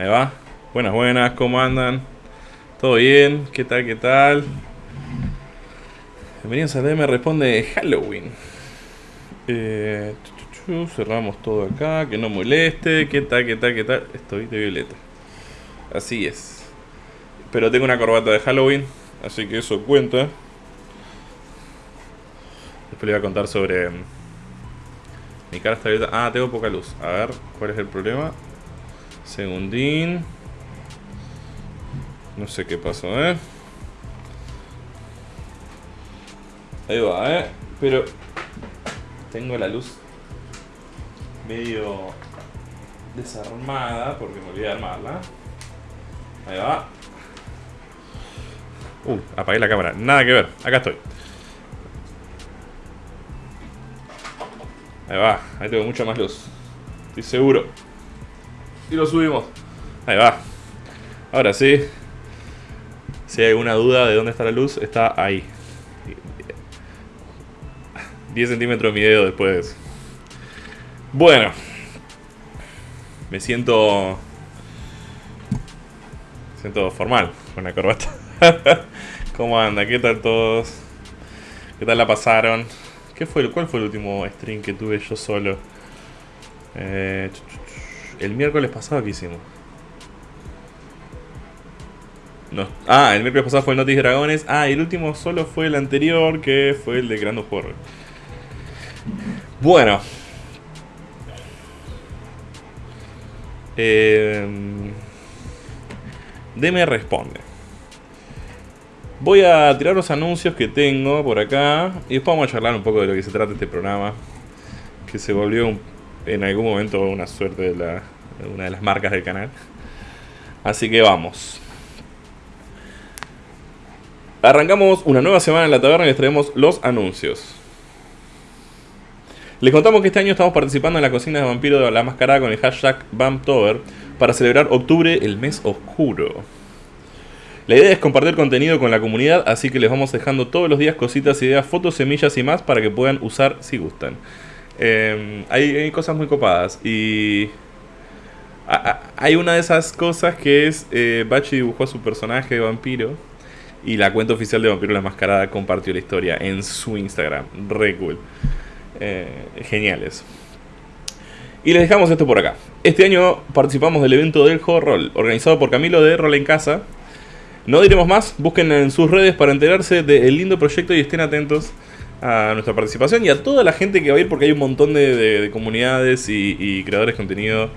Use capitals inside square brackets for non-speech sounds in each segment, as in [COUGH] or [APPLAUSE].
Ahí va. Buenas, buenas, ¿cómo andan? ¿Todo bien? ¿Qué tal, qué tal? Bienvenidos a DM Responde Halloween. Eh, cerramos todo acá, que no moleste. ¿Qué tal, qué tal, qué tal? Estoy de violeta. Así es. Pero tengo una corbata de Halloween, así que eso cuenta. Después le voy a contar sobre... mm, Mi cara está abierta. Ah, tengo poca luz. A ver, ¿cuál es el problema? Segundín. No sé qué pasó, ¿eh? Ahí va, ¿eh? Pero tengo la luz medio desarmada porque me olvidé de armarla. Ahí va. Uh, apagué la cámara. Nada que ver. Acá estoy. Ahí va. Ahí tengo mucha más luz. Estoy seguro. Y lo subimos. Ahí va. Ahora sí. Si hay alguna duda de dónde está la luz, está ahí. 10 centímetros mi dedo después. Bueno. Me siento... Me siento formal con la corbata. [LAUGHS] ¿Cómo anda? ¿Qué tal todos? ¿Qué tal la pasaron? ¿Qué fue, ¿Cuál fue el último stream que tuve yo solo? Eh, el miércoles pasado que hicimos. No. Ah, el miércoles pasado fue el Notis Dragones. Ah, y el último solo fue el anterior, que fue el de Creando Horror. Bueno. Eh, DM responde. Voy a tirar los anuncios que tengo por acá y después vamos a charlar un poco de lo que se trata este programa. Que se volvió un- en algún momento una suerte de, la, una de las marcas del canal. Así que vamos. Arrancamos una nueva semana en la taberna y les traemos los anuncios. Les contamos que este año estamos participando en la cocina de vampiro de la mascarada con el hashtag Vamptober para celebrar octubre, el mes oscuro. La idea es compartir contenido con la comunidad, así que les vamos dejando todos los días cositas, ideas, fotos, semillas y más para que puedan usar si gustan. Eh, hay, cosas muy copadas y hay una de esas cosas que es eh, Bachi dibujó a su personaje de vampiro y la cuenta oficial de Vampiro la Mascarada compartió la historia en su Instagram. Re cool. Eh, geniales. Y les dejamos esto por acá. Este año participamos del evento del Horror organizado por Camilo de Rol en Casa. No diremos más, busquen en sus redes para enterarse del lindo proyecto y estén atentos a nuestra participación y a toda la gente que va a ir porque hay un montón de, de- de comunidades y, creadores de contenido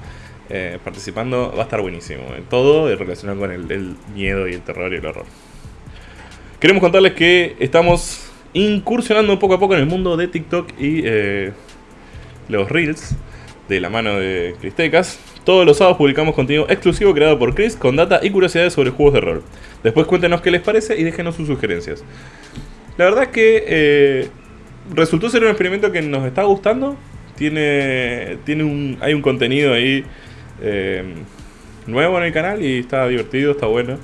eh, participando. Va a estar buenísimo. eh. Todo relacionado con el, el miedo y el terror y el horror. Queremos contarles que estamos incursionando poco a poco en el mundo de TikTok y eh, los Reels de la mano de Cristecas. Todos los sábados publicamos contenido exclusivo creado por Chris con data y curiosidades sobre juegos de rol. Después cuéntenos qué les parece y déjenos sus sugerencias. La verdad que eh, resultó ser un experimento que nos está gustando. Tiene, tiene un, hay un contenido ahí eh, nuevo en el canal y está divertido, está bueno.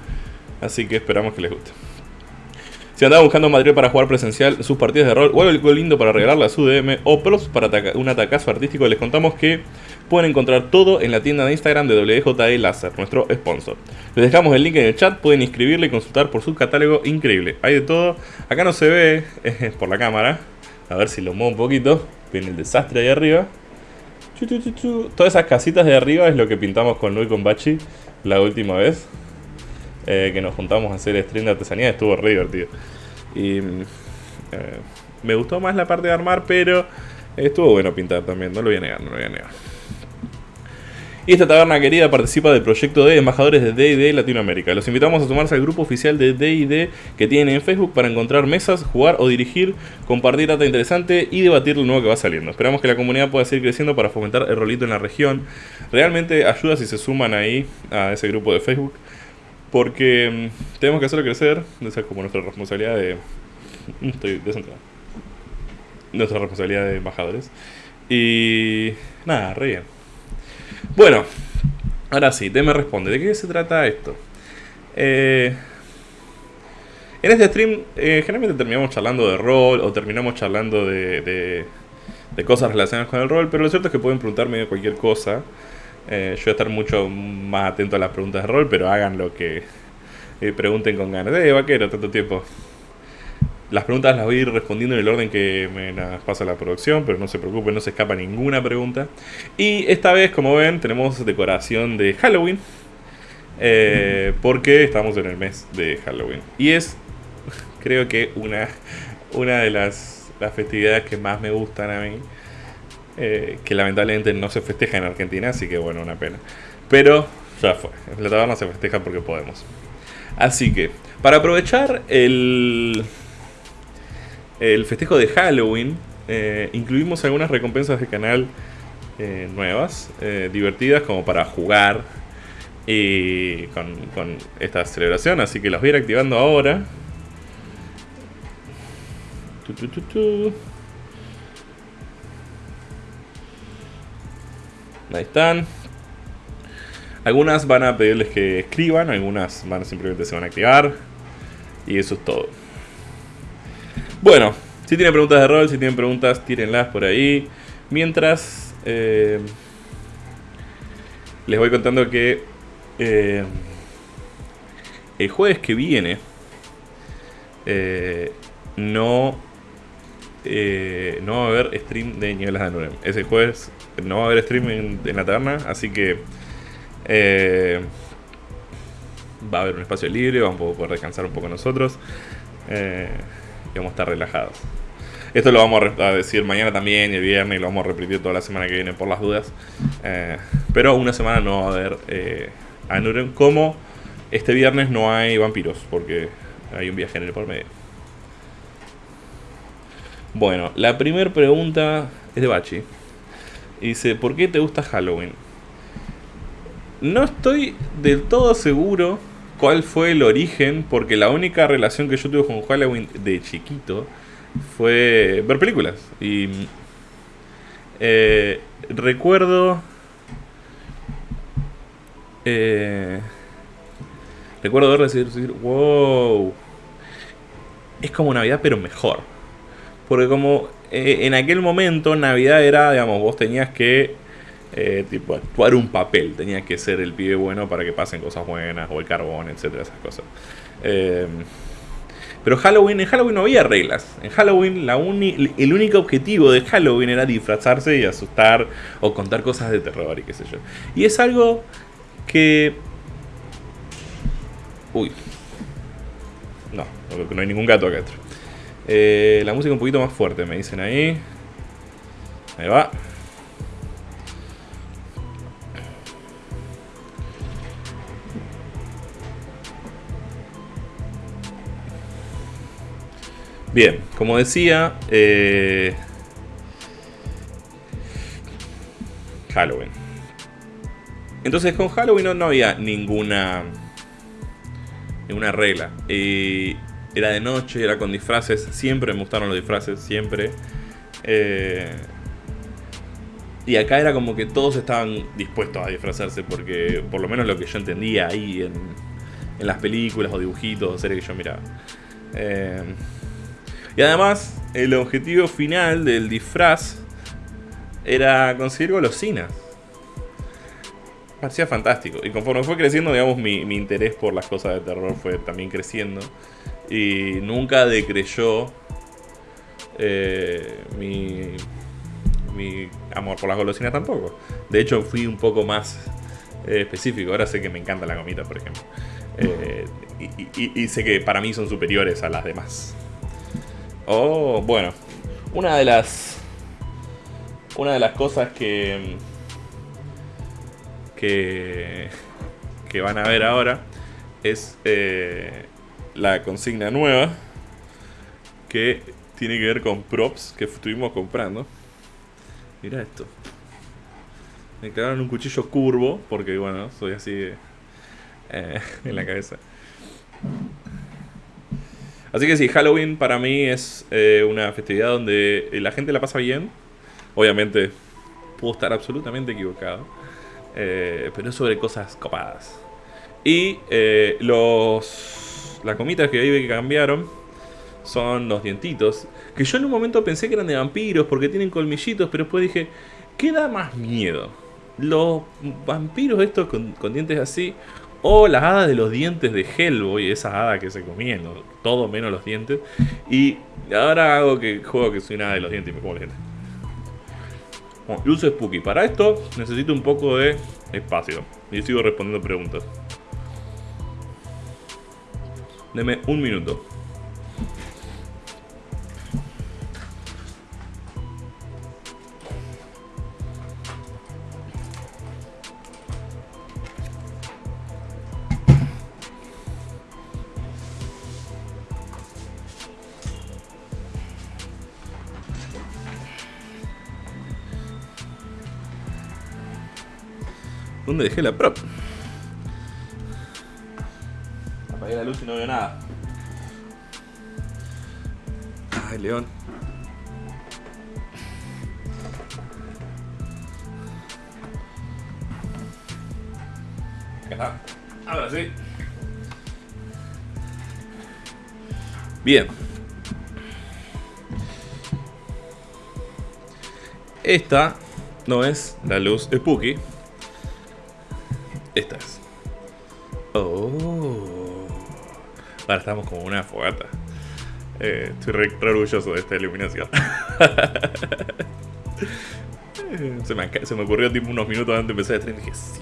Así que esperamos que les guste. Si andaban buscando material para jugar presencial sus partidas de rol o algo lindo para regalarle a su DM o props para un atacazo artístico, les contamos que pueden encontrar todo en la tienda de Instagram de WJE Láser, nuestro sponsor. Les dejamos el link en el chat, pueden inscribirle y consultar por su catálogo increíble. Hay de todo. Acá no se ve eh, por la cámara. A ver si lo muevo un poquito. Ven el desastre ahí arriba. Todas esas casitas de arriba es lo que pintamos con Luis con Bachi la última vez eh, que nos juntamos a hacer stream de artesanía. Estuvo re divertido. Y eh, me gustó más la parte de armar, pero estuvo bueno pintar también. No lo voy a negar, no lo voy a negar. Y esta taberna querida participa del proyecto de embajadores de D&D Latinoamérica. Los invitamos a sumarse al grupo oficial de D&D que tienen en Facebook para encontrar mesas, jugar o dirigir, compartir data interesante y debatir lo nuevo que va saliendo. Esperamos que la comunidad pueda seguir creciendo para fomentar el rolito en la región. Realmente ayuda si se suman ahí a ese grupo de Facebook. Porque mm, tenemos que hacerlo crecer. Esa es como nuestra responsabilidad de... [LAUGHS] Estoy descentrado. Nuestra responsabilidad de embajadores. Y... Nada, re bien. Bueno, ahora sí, te me responde. ¿De qué se trata esto? Eh, en este stream, eh, generalmente terminamos charlando de rol o terminamos charlando de, de, de cosas relacionadas con el rol, pero lo cierto es que pueden preguntarme de cualquier cosa. Eh, yo voy a estar mucho más atento a las preguntas de rol, pero hagan lo que eh, pregunten con ganas. Eh, vaquero, tanto tiempo. Las preguntas las voy a ir respondiendo en el orden que me las pasa la producción, pero no se preocupen, no se escapa ninguna pregunta. Y esta vez, como ven, tenemos decoración de Halloween. Eh, porque estamos en el mes de Halloween. Y es, [LAUGHS] creo que, una, una de las, las festividades que más me gustan a mí. Eh, que lamentablemente no se festeja en Argentina, así que bueno, una pena. Pero ya fue. En la taberna se festeja porque podemos. Así que, para aprovechar el, el festejo de Halloween, eh, incluimos algunas recompensas de canal eh, nuevas, eh, divertidas como para jugar y con, esta celebración. Así que las voy a ir activando ahora. Ahí están. Algunas van a pedirles que escriban, algunas van simplemente se van a activar. Y eso es todo. Bueno, si tienen preguntas de rol, si tienen preguntas, tírenlas por ahí. Mientras, eh, les voy contando que eh, el jueves que viene eh, no, eh, no va a haber stream de Nieblas de Anurem. Ese jueves no va a haber stream en, en la taberna, así que eh, va a haber un espacio libre, vamos a poder descansar un poco nosotros eh, y vamos a estar relajados. Esto lo vamos a, decir mañana también y el viernes y lo vamos a repetir toda la semana que viene por las dudas. Eh, pero una semana no va a haber eh, Anurem como este viernes no hay vampiros porque hay un viaje en el por medio. Bueno, la primera pregunta es de Bachi. Dice, ¿por qué te gusta Halloween? No estoy del todo seguro cuál fue el origen, porque la única relación que yo tuve con Halloween de chiquito fue ver películas. Y eh, recuerdo... eh, recuerdo decir, wow, es como Navidad pero mejor. Porque como eh, en aquel momento Navidad era, digamos, vos tenías que eh, tipo actuar un papel, tenías que ser el pibe bueno para que pasen cosas buenas, o el carbón, etcétera, esas cosas. Eh, pero Halloween, en Halloween no había reglas. En Halloween la uni- el único objetivo de Halloween era disfrazarse y asustar o contar cosas de terror y qué sé yo. Y es algo que... Uy. No, no, hay ningún gato acá adentro. Eh, la música un poquito más fuerte, me dicen ahí. Ahí va. Bien, como decía, eh, Halloween. Entonces con Halloween no, había ninguna ninguna regla. Era de noche, era con disfraces. Siempre me gustaron los disfraces, siempre. Eh, y acá era como que todos estaban dispuestos a disfrazarse, porque por lo menos lo que yo entendía ahí en, en las películas o dibujitos o series que yo miraba. Eh, y además, el objetivo final del disfraz era conseguir golosinas. Parecía fantástico. Y conforme fue creciendo, digamos, mi, mi interés por las cosas de terror fue también creciendo. Y nunca decreyó eh, mi, mi amor por las golosinas tampoco. De hecho, fui un poco más eh, específico. Ahora sé que me encanta la gomita, por ejemplo. Eh, y, sé que para mí son superiores a las demás. Oh, bueno. Una de las. Una de las cosas que. Que. Que van a ver ahora. Es eh, la consigna nueva. Que tiene que ver con props que estuvimos comprando. Mira esto. Me clavaron un cuchillo curvo. Porque bueno, soy así. eh, [LAUGHS] en la cabeza. Así que sí, Halloween para mí es eh, una festividad donde la gente la pasa bien. Obviamente, puedo estar absolutamente equivocado. eh, pero es sobre cosas copadas. Y eh, los. Las comitas que ahí que cambiaron son los dientitos. Que yo en un momento pensé que eran de vampiros porque tienen colmillitos, pero después dije, ¿qué da más miedo? los vampiros estos con, dientes así, o las hadas de los dientes de Hellboy, esas hadas que se comían, todo menos los dientes. Y ahora hago que juego que soy una hada de los dientes y me como los dientes. Bueno, luz spooky. Para esto necesito un poco de espacio. Y sigo respondiendo preguntas. Deme un minuto. ¿Dónde dejé la prop? Apagué la luz y no veo nada. Ay, león. Acá está. Ahora sí. Bien. Esta no es la luz Spooky. Esta es. Oh. Ahora estamos como una fogata. Eh, estoy re, orgulloso de esta iluminación. [LAUGHS] se, me, se, me, ocurrió tipo unos minutos antes de empezar el stream y dije sí.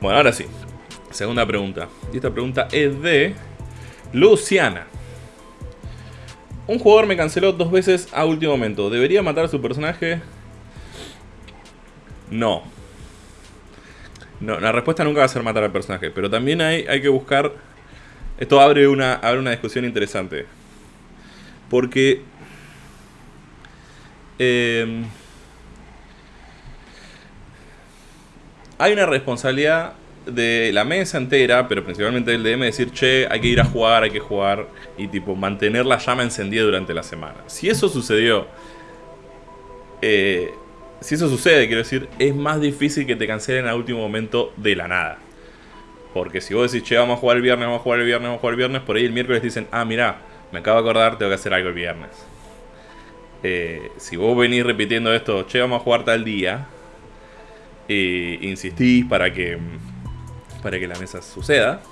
Bueno, ahora sí. Segunda pregunta. Y esta pregunta es de Luciana. Un jugador me canceló dos veces a último momento. ¿Debería matar a su personaje? No. No, la respuesta nunca va a ser matar al personaje. Pero también hay, hay que buscar... Esto abre una, abre una discusión interesante. Porque... Em, hay una responsabilidad de la mesa entera, pero principalmente del DM, decir, che, hay que ir a jugar, hay que jugar, y tipo, mantener la llama encendida durante la semana. Si eso sucedió, eh, si eso sucede, quiero decir, es más difícil que te cancelen al último momento de la nada. Porque si vos decís, che, vamos a jugar el viernes, vamos a jugar el viernes, vamos a jugar el viernes, por ahí el miércoles dicen, ah, mira, me acabo de acordar, tengo que hacer algo el viernes. Eh, si vos venís repitiendo esto, che, vamos a jugar tal día, e insistís para que para que la mesa suceda,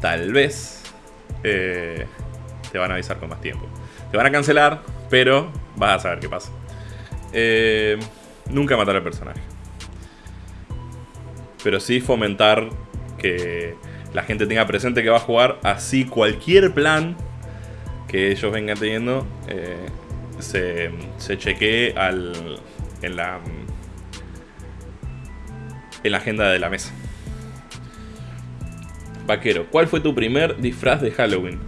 tal vez eh, te van a avisar con más tiempo. Te van a cancelar, pero vas a saber qué pasa. Eh, nunca matar al personaje. Pero sí fomentar que la gente tenga presente que va a jugar así cualquier plan que ellos vengan teniendo eh, se, se chequee al, en la en la agenda de la mesa. Vaquero, ¿cuál fue tu primer disfraz de Halloween?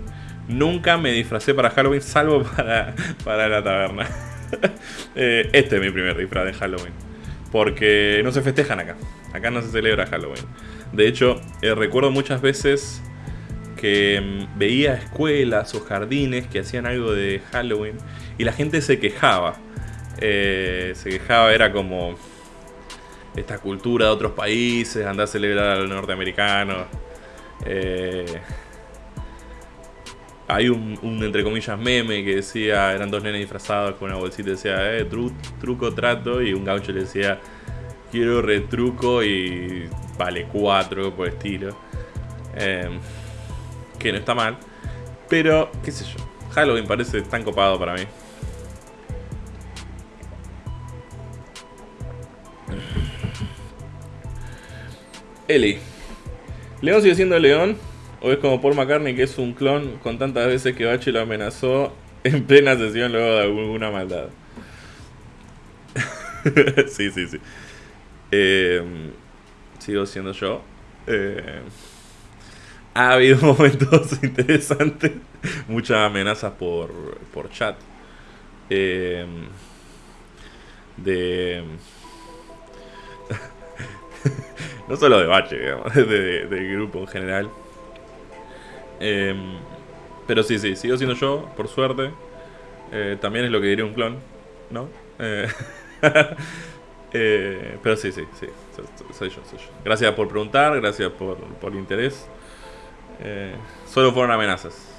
Nunca me disfracé para Halloween, salvo [LAUGHS] para, para la taberna. [LAUGHS] Eh, este es mi primer disfraz de Halloween. Porque no se festejan acá. Acá no se celebra Halloween. De hecho, eh, recuerdo muchas veces que mm, veía escuelas o jardines que hacían algo de Halloween y la gente se quejaba. Eh, se quejaba, era como esta cultura de otros países, andar a celebrar a los norteamericanos. Eh, hay un, entre comillas, meme que decía, eran dos nenes disfrazados con una bolsita decía, eh, truco, trato, y un gaucho le decía, quiero retruco y vale cuatro por estilo. Eh, que no está mal, pero qué sé yo, Halloween parece tan copado para mí. Eli. ¿León sigue siendo León? ¿O es como Paul McCartney que es un clon con tantas veces que Bache lo amenazó [LAUGHS] en plena sesión luego de alguna maldad? [LAUGHS] sí, sí, sí. Em, sigo siendo yo. Eh, ha habido [LAUGHS] momentos interesantes. Muchas amenazas por, por chat. Em, de no solo de Bache, digamos, [LAUGHS] de, del grupo en general. Em, pero sí, sí, sigo siendo yo, por suerte. Eh, también es lo que diría un clon, ¿no? Eh, [LAUGHS] eh, pero sí, sí, sí, soy, yo, soy yo. Gracias por preguntar, gracias por, por el interés. solo fueron amenazas.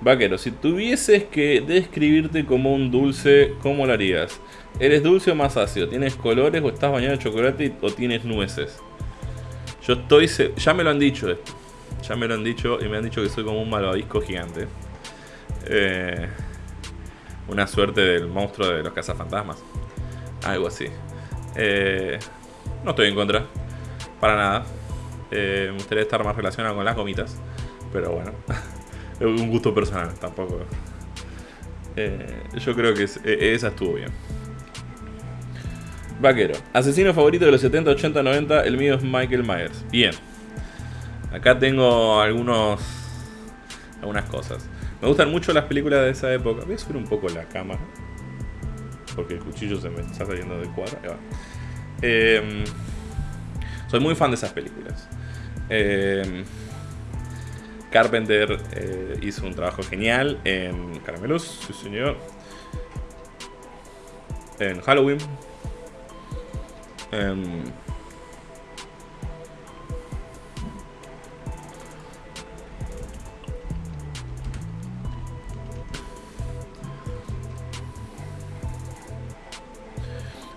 Vaquero, si tuvieses que describirte como un dulce, ¿cómo lo harías? ¿Eres dulce o más ácido? ¿Tienes colores o estás bañado en chocolate o tienes nueces? Yo estoy... Ya me lo han dicho esto. Ya me lo han dicho y me han dicho que soy como un malvavisco gigante. Eh, una suerte del monstruo de los cazafantasmas. Algo así. Eh, no estoy en contra. Para nada. Eh, me gustaría estar más relacionado con las gomitas. Pero bueno. [LAUGHS] es un gusto personal, tampoco. yo creo que esa estuvo bien. Vaquero. Asesino favorito de los 70, 80, 90. El mío es Michael Myers. Bien. Acá tengo algunos. Algunas cosas. Me gustan mucho las películas de esa época. Voy a subir un poco la cámara. Porque el cuchillo se me está saliendo del cuadro. Em, soy muy fan de esas películas. Em, Carpenter eh, hizo un trabajo genial en Caramelos, sí señor. En Halloween. En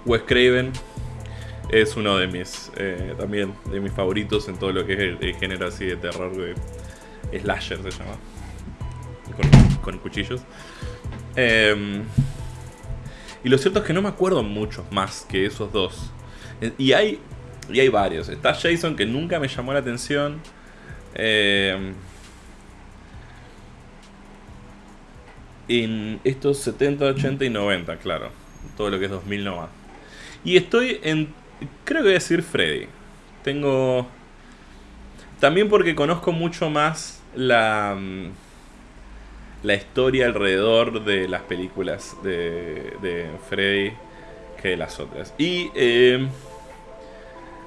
Wes Craven es uno de mis eh, también de mis favoritos en todo lo que es el, género así de terror de slasher se llama. Con, cuchillos. Em, y lo cierto es que no me acuerdo muchos más que esos dos y hay y hay varios está Jason que nunca me llamó la atención em, en estos 70, 80 y 90 claro todo lo que es 2000 no va y estoy en... Creo que voy a decir Freddy. Tengo... También porque conozco mucho más la... Mm, la historia alrededor de las películas de, de Freddy que de las otras. Y eh,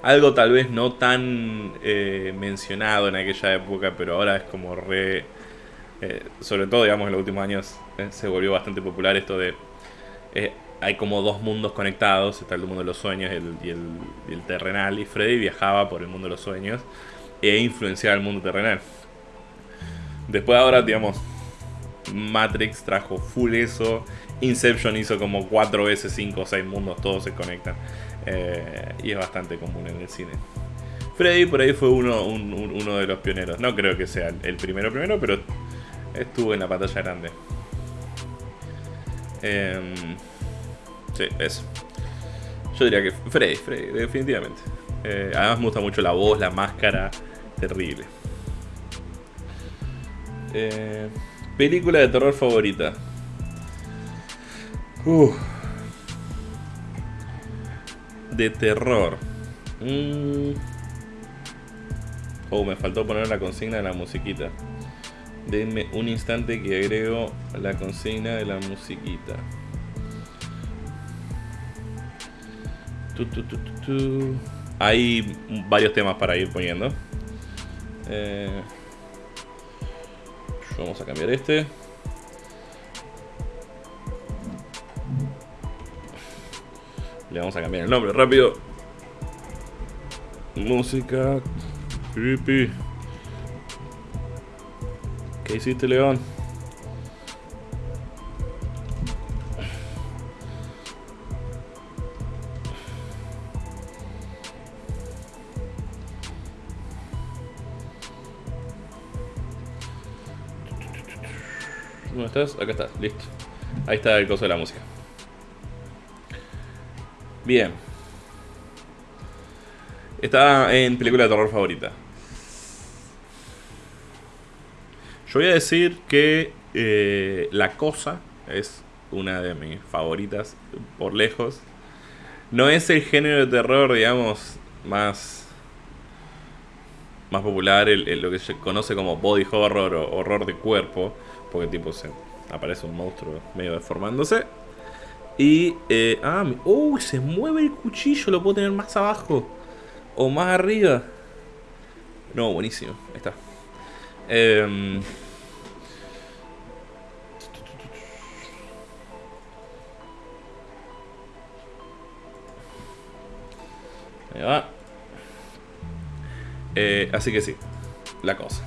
algo tal vez no tan eh, mencionado en aquella época, pero ahora es como re... Eh, sobre todo, digamos, en los últimos años se volvió bastante popular esto de hay como dos mundos conectados, está el mundo de los sueños y, el, terrenal, y Freddy viajaba por el mundo de los sueños e influenciaba el mundo terrenal. Después ahora, digamos, Matrix trajo full eso, Inception hizo como cuatro veces cinco o seis mundos, todos se conectan, eh, y es bastante común en el cine. Freddy por ahí fue uno, uno de los pioneros, no creo que sea el primero primero, pero estuvo en la pantalla grande. Eh, Sí, eso. Yo diría que Freddy, Freddy, definitivamente. Eh, además me gusta mucho la voz, la máscara. Terrible. Eh, película de terror favorita. De terror. Mm. Oh, me faltó poner la consigna de la musiquita. Denme un instante que agrego la consigna de la musiquita. Hay varios temas para ir poniendo. Eh, vamos a cambiar este. Le vamos a cambiar el nombre rápido. Música creepy. ¿Qué hiciste, León? ¿Dónde estás? Acá estás, listo. Ahí está el coso de la música. Bien. Está en película de terror favorita. Yo voy a decir que eh, La Cosa es una de mis favoritas por lejos. No es el género de terror, digamos, más, más popular, lo que se conoce como body horror o horror de cuerpo porque tipo se aparece un monstruo medio deformándose. Y, eh, ah, uy, se mueve el cuchillo, lo puedo tener más abajo o más arriba. No, buenísimo, ahí está. Eh, ahí va. Eh, así que sí, la cosa.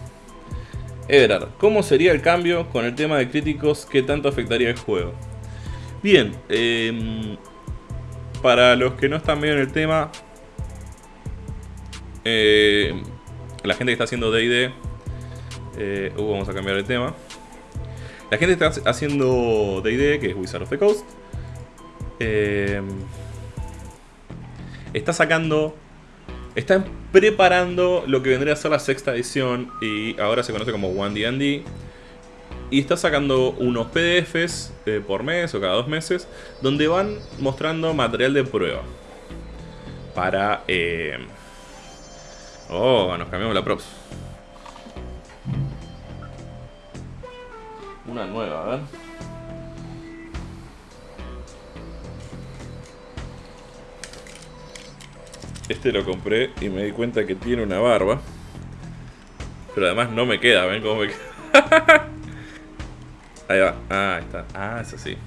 Everard, ¿cómo sería el cambio con el tema de críticos? ¿Qué tanto afectaría el juego? Bien, em, para los que no están bien en el tema, em, la gente que está haciendo D&D, eh, uh, vamos a cambiar de tema. La gente que está haciendo D&D, que es Wizard of the Coast, em, está sacando están preparando lo que vendría a ser la sexta edición y ahora se conoce como One D&D. Y está sacando unos PDFs eh, por mes o cada dos meses donde van mostrando material de prueba. Para... Eh... Oh, nos cambiamos la props. Una nueva, a ver. Este lo compré y me di cuenta que tiene una barba. Pero además no me queda, ¿ven cómo me queda? [LAUGHS] ahí va. Ah, ahí está. Ah, eso sí.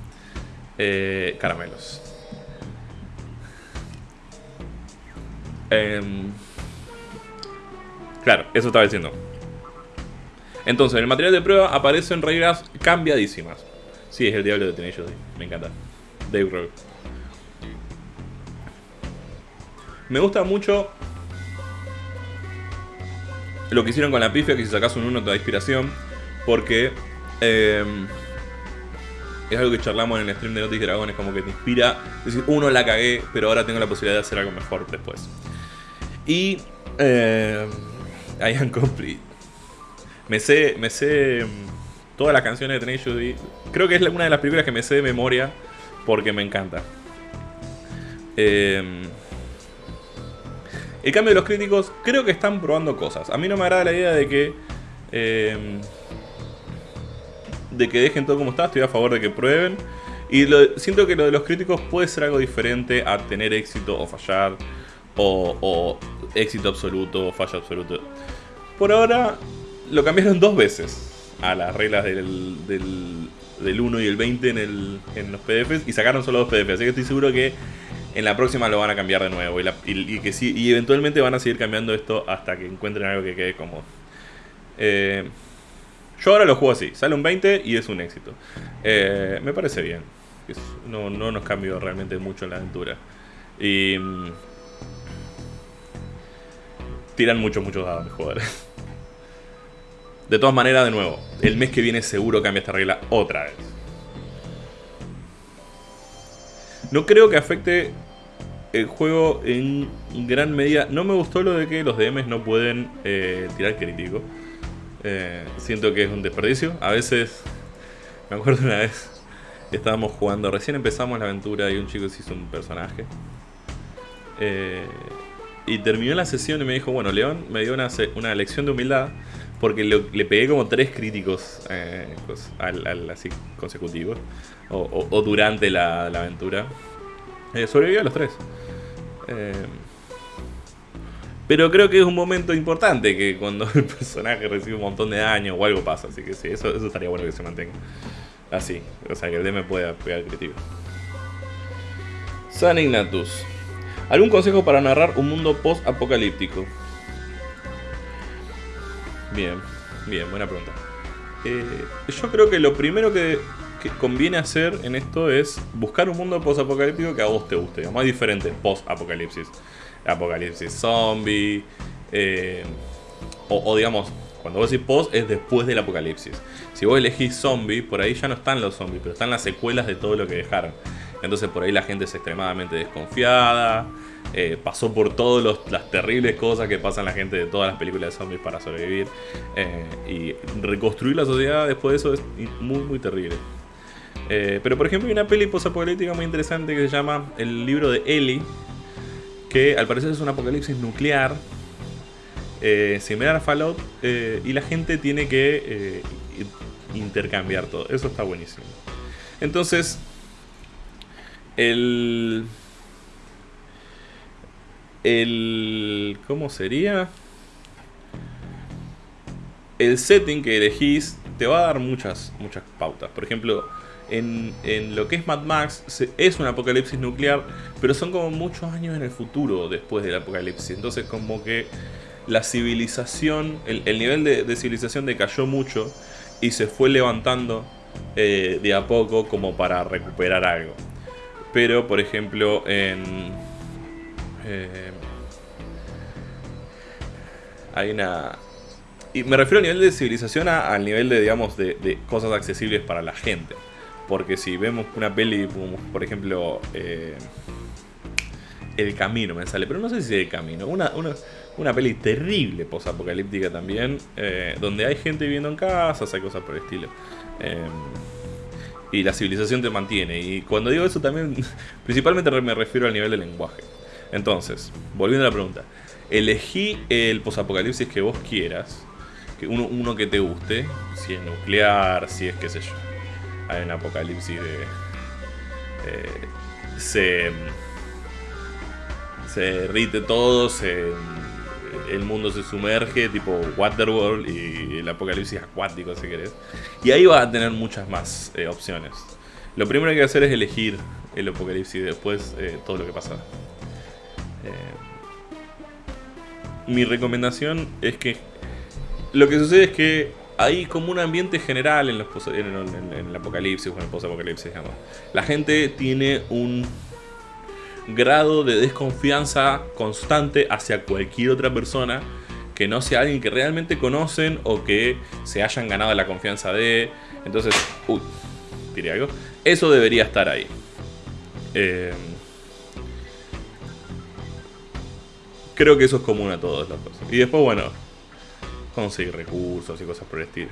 Eh, caramelos. Em, claro, eso estaba diciendo. Entonces, en el material de prueba aparecen reglas cambiadísimas. Sí, es el diablo de Tenacious Me encanta. Dave Rogue. Me gusta mucho lo que hicieron con la pifia, que si sacas un 1 te inspiración. Porque em, es algo que charlamos en el stream de Notis Dragones, como que te inspira. decir, uno la cagué, pero ahora tengo la posibilidad de hacer algo mejor después. Y eh, I am complete. Me sé, me sé em, todas las canciones de Tenacious Creo que es una de las películas que me sé de memoria porque me encanta. El cambio de los críticos, creo que están probando cosas. A mí no me agrada la idea de que... de que dejen todo como está, estoy a favor de que prueben. Y siento que lo de los críticos puede ser algo diferente a tener éxito o fallar. O, éxito absoluto o fallo absoluto. Por ahora lo cambiaron dos veces a las reglas del, del, 1 y el 20 en, el, en los PDFs y sacaron solo dos PDFs. Así que estoy seguro que en la próxima lo van a cambiar de nuevo. Y, que sí, y eventualmente van a seguir cambiando esto hasta que encuentren algo que quede cómodo. Eh, yo ahora lo juego así. Sale un 20 y es un éxito. Eh, me parece bien. no, no nos cambió realmente mucho en la aventura. Y... Mm, tiran muchos, muchos dados de jugadores. De todas maneras, de nuevo, el mes que viene seguro cambia esta regla otra vez. No creo que afecte el juego en gran medida... No me gustó lo de que los DMs no pueden eh, tirar crítico. Eh, siento que es un desperdicio. A veces... Me acuerdo una vez... Estábamos jugando, recién empezamos la aventura y un chico se hizo un personaje. Eh, y terminó la sesión y me dijo, bueno, León me dio una, una lección de humildad porque le, pegué como tres críticos así consecutivos o, durante la, aventura. Eh, sobrevivió a los tres. Pero creo que es un momento importante que cuando el [LAUGHS] personaje recibe un montón de daño o algo pasa. Así que sí, eso, estaría bueno que se mantenga así. O sea, que el DM pueda pegar crítico. San Ignatus. ¿Algún consejo para narrar un mundo post-apocalíptico? Bien, bien, buena pregunta. Eh, yo creo que lo primero que conviene hacer en esto es buscar un mundo post-apocalíptico que a vos te guste, digamos, diferente post-apocalipsis. Apocalipsis zombie, eh, o, digamos, cuando vos decís post es después del apocalipsis. Si vos elegís zombie, por ahí ya no están los zombies, pero están las secuelas de todo lo que dejaron. Entonces por ahí la gente es extremadamente desconfiada, eh, pasó por todas las terribles cosas que pasan la gente de todas las películas de zombies para sobrevivir. Eh, y reconstruir la sociedad después de eso es muy, muy terrible. Pero por ejemplo hay una peli posapocalíptica muy interesante que se llama El libro de Ellie, que al parecer es un apocalipsis nuclear, eh, similar a Fallout, eh, y la gente tiene que intercambiar todo. Eso está buenísimo. Entonces, el... El... ¿Cómo sería? El setting que elegís te va a dar muchas, muchas pautas. Por ejemplo, en, lo que es Mad Max es un apocalipsis nuclear, pero son como muchos años en el futuro después del apocalipsis. Entonces como que la civilización, el, nivel de, civilización decayó mucho y se fue levantando eh, de a poco como para recuperar algo. Pero, por ejemplo, en... Eh, hay una... Y me refiero a nivel de civilización al nivel de, digamos, de, cosas accesibles para la gente. Porque si vemos una peli, por ejemplo, eh, El Camino me sale, pero no sé si es El Camino, una, una, peli terrible posapocalíptica también, eh, donde hay gente viviendo en casas, hay cosas por el estilo. Eh, y la civilización te mantiene. Y cuando digo eso también, [LAUGHS] principalmente me refiero al nivel del lenguaje. Entonces, volviendo a la pregunta, elegí el posapocalipsis que vos quieras, que uno, uno que te guste, si es nuclear, si es qué sé yo. Hay un apocalipsis de... Eh, se, se derrite todo, se, el mundo se sumerge, tipo Waterworld y el apocalipsis acuático, si querés. Y ahí vas a tener muchas más eh, opciones. Lo primero que hay que hacer es elegir el apocalipsis y después eh, todo lo que pasa. mi recomendación es que lo que sucede es que hay como un ambiente general en, los en, el apocalipsis o en el post-apocalipsis. La gente tiene un grado de desconfianza constante hacia cualquier otra persona que no sea alguien que realmente conocen o que se hayan ganado la confianza de. Entonces, uy, diré algo. Eso debería estar ahí. Eh, creo que eso es común a todos los cosas. Y después, bueno, conseguir recursos y cosas por el estilo.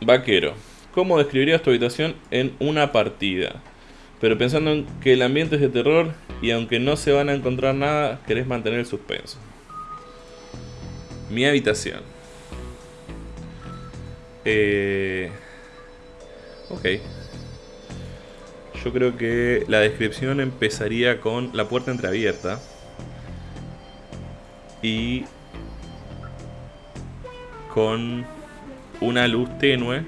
Vaquero. ¿Cómo describirías tu habitación en una partida? Pero pensando en que el ambiente es de terror y aunque no se van a encontrar nada, querés mantener el suspenso. Mi habitación. Eh... Ok. Yo creo que la descripción empezaría con la puerta entreabierta y con una luz tenue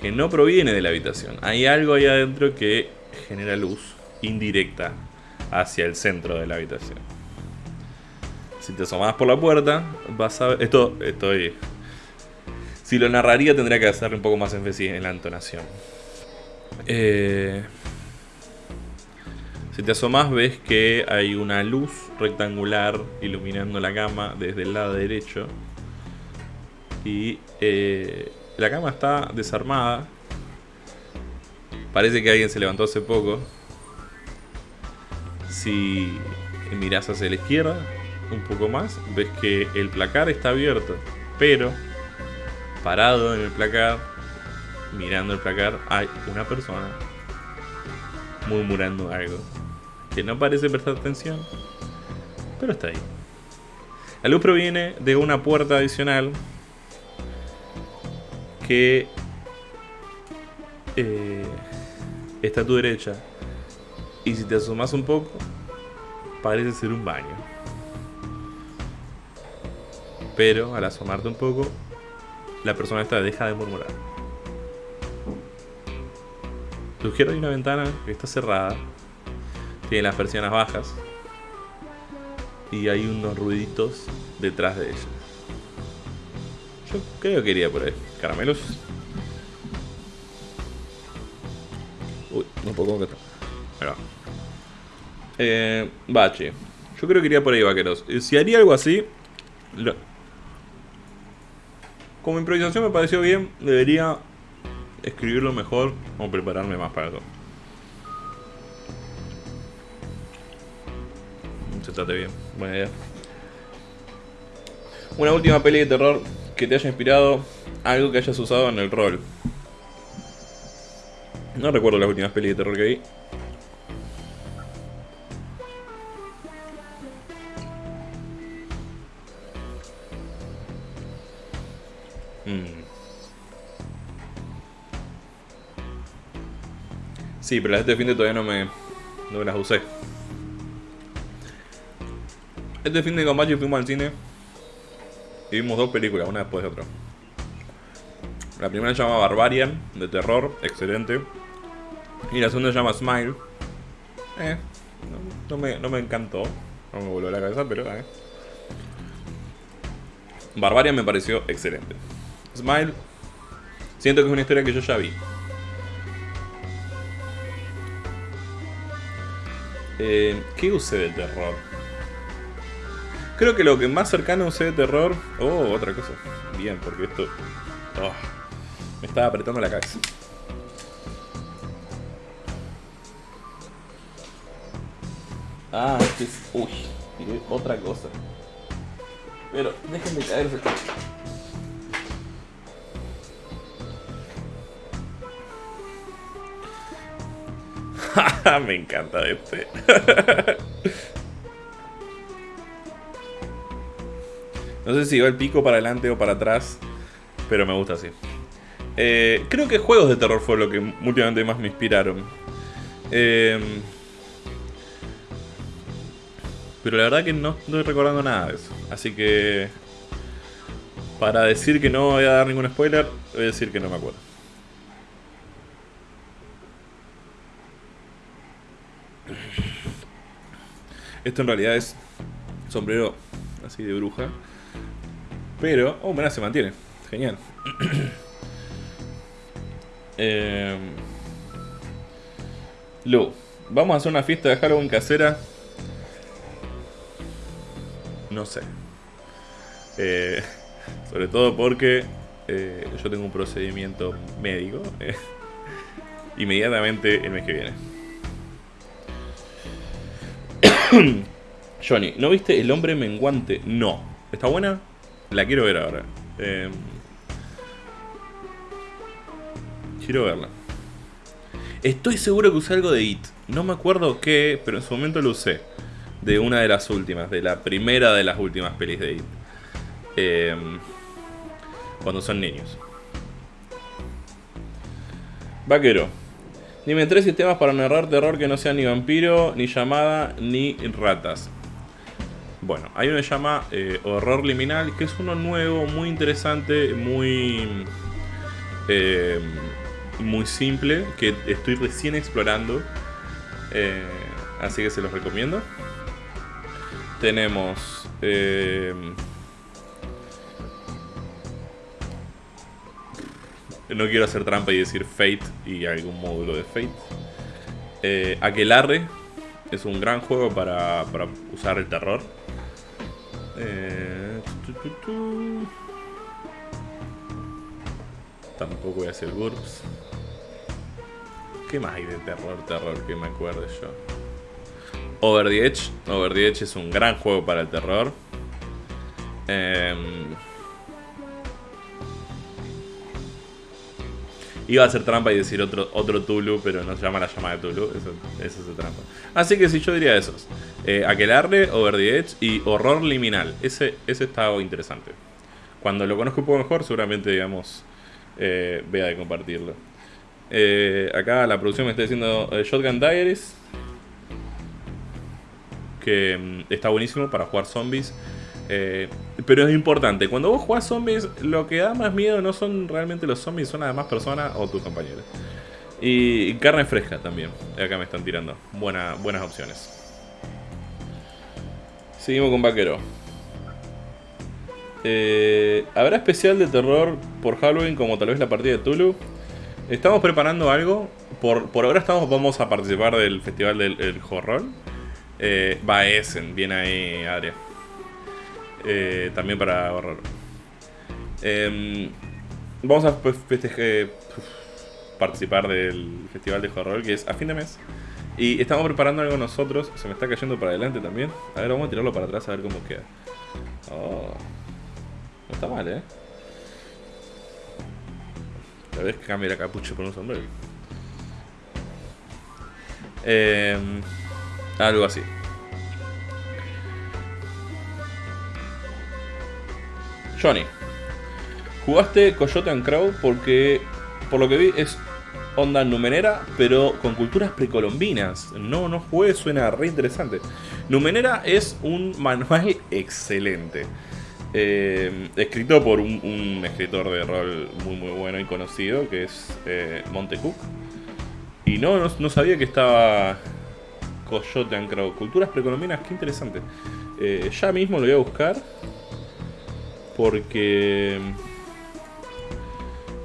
que no proviene de la habitación. Hay algo ahí adentro que genera luz indirecta hacia el centro de la habitación. Si te asomas por la puerta, vas a ver... Esto estoy... Si lo narraría tendría que hacerle un poco más énfasis en la entonación. Eh... Si te asomas ves que hay una luz rectangular iluminando la cama desde el lado derecho. Y eh, la cama está desarmada. Parece que alguien se levantó hace poco. Si miras hacia la izquierda un poco más, ves que el placar está abierto. Pero parado en el placar, mirando el placar, hay una persona murmurando algo que no parece prestar atención, pero está ahí. La luz proviene de una puerta adicional que eh, está a tu derecha. Y si te asomas un poco, parece ser un baño. Pero al asomarte un poco, la persona esta deja de murmurar. Tu izquierda hay una ventana que está cerrada tiene las persianas bajas. Y hay unos ruiditos detrás de ella. Yo creo que iría por ahí. Caramelos. Uy, no puedo concretar. Va. Eh, bache. Yo creo que iría por ahí, vaqueros. Eh, si haría algo así... Como improvisación me pareció bien. Debería escribirlo mejor o prepararme más para eso. Bien. Buena idea. Una última peli de terror que te haya inspirado algo que hayas usado en el rol. No recuerdo las últimas pelis de terror que vi. Mm. Sí, pero las de este fin de todavía no me, no me las usé. Este fin de combate fuimos al cine y vimos dos películas, una después de otra. La primera se llama Barbarian, de terror, excelente. Y la segunda se llama Smile. Eh, no, me, encantó. No me voló la cabeza, pero... Eh. Barbarian me pareció excelente. Smile, siento que es una historia que yo ya vi. Eh, ¿Qué usé de terror? Creo que lo que más cercano usé de terror... Oh, otra cosa. Bien, porque esto... Oh, me estaba apretando la cabeza. Ah, este es... Uy, otra cosa. Pero déjenme caerse. [LAUGHS] Me encanta este. [LAUGHS] no sé si va el pico para adelante o para atrás, pero me gusta así. Eh, creo que juegos de terror fue lo que últimamente más me inspiraron. Eh, pero la verdad que no estoy recordando nada de eso. Así que... Para decir que no voy a dar ningún spoiler, voy a decir que no me acuerdo. Esto en realidad es sombrero así de bruja. Pero... Oh, mira, se mantiene. Genial. [CLEARS THROAT] eh... Vamos a hacer una fiesta de Halloween casera no sé. Eh, [LAUGHS] sobre todo porque eh, yo tengo un procedimiento médico eh, [LAUGHS] inmediatamente el mes que viene. [CLEARS THROAT] Johnny, ¿no viste El hombre menguante? No. ¿Está buena? La quiero ver ahora. quiero verla. Estoy seguro que usé algo de IT. No me acuerdo qué, pero en su momento lo usé de una de las últimas, de la primera de las últimas pelis de It. Em, cuando son niños. Vaquero. Dime tres sistemas para narrar terror que no sean ni vampiro, ni llamada, ni ratas. Bueno, hay uno que se llama eh, Horror Liminal, que es uno nuevo, muy interesante, muy... Em, muy simple, que estoy recién explorando. Eh, así que se los recomiendo tenemos... Eh, no quiero hacer trampa y decir Fate y algún módulo de Fate. Eh, Aquelarre es un gran juego para, para usar el terror. Eh, Tampoco voy a hacer GURPS. ¿Qué más hay de terror, terror que me acuerde yo? Over the Edge. Over the Edge es un gran juego para el terror. Em, iba a hacer trampa y decir otro, otro Tulu, pero no se llama la llamada de Tulu. Eso, es trampa. Así que si yo diría esos. Eh, Aquelarre, Over the Edge y Horror Liminal. Ese, ese estaba interesante. Cuando lo conozco un poco mejor, seguramente, digamos, eh, vea de compartirlo. Eh, acá la producción me está diciendo eh, Shotgun Diaries que mm, está buenísimo para jugar zombies. Pero es importante, cuando vos jugás zombies, lo que da más miedo no son realmente los zombies, son además personas o tus compañeros. Y carne fresca también, acá me están tirando. Buena, buenas opciones. Seguimos con Vaquero. Eh, ¿Habrá especial de terror por Halloween como tal vez la partida de Tulu? Estamos preparando algo. Por, por ahora estamos, vamos a participar del festival del horror. Eh, va Essen, viene ahí Adria. Eh, también para ahorrar. Em, vamos a pues, participar del Festival de Horror, que es a fin de mes. Y estamos preparando algo nosotros. Se me está cayendo para adelante también. A ver, vamos a tirarlo para atrás a ver cómo queda. Oh. No está mal, ¿eh? La vez que cambie la capucha por un sombrero. Eh, algo así. Johnny. Jugaste Coyote and Crow porque, por lo que vi, es onda numenera, pero con culturas precolombinas. No, no jugué, suena re interesante. Numenera es un manual [LAUGHS] excelente. Eh, escrito por un, escritor de rol muy muy bueno y conocido, que es eh, Montecook. Y no, no sabía que estaba Coyote Ancrado. Culturas precolombinas, qué interesante. Eh, ya mismo lo voy a buscar. Porque...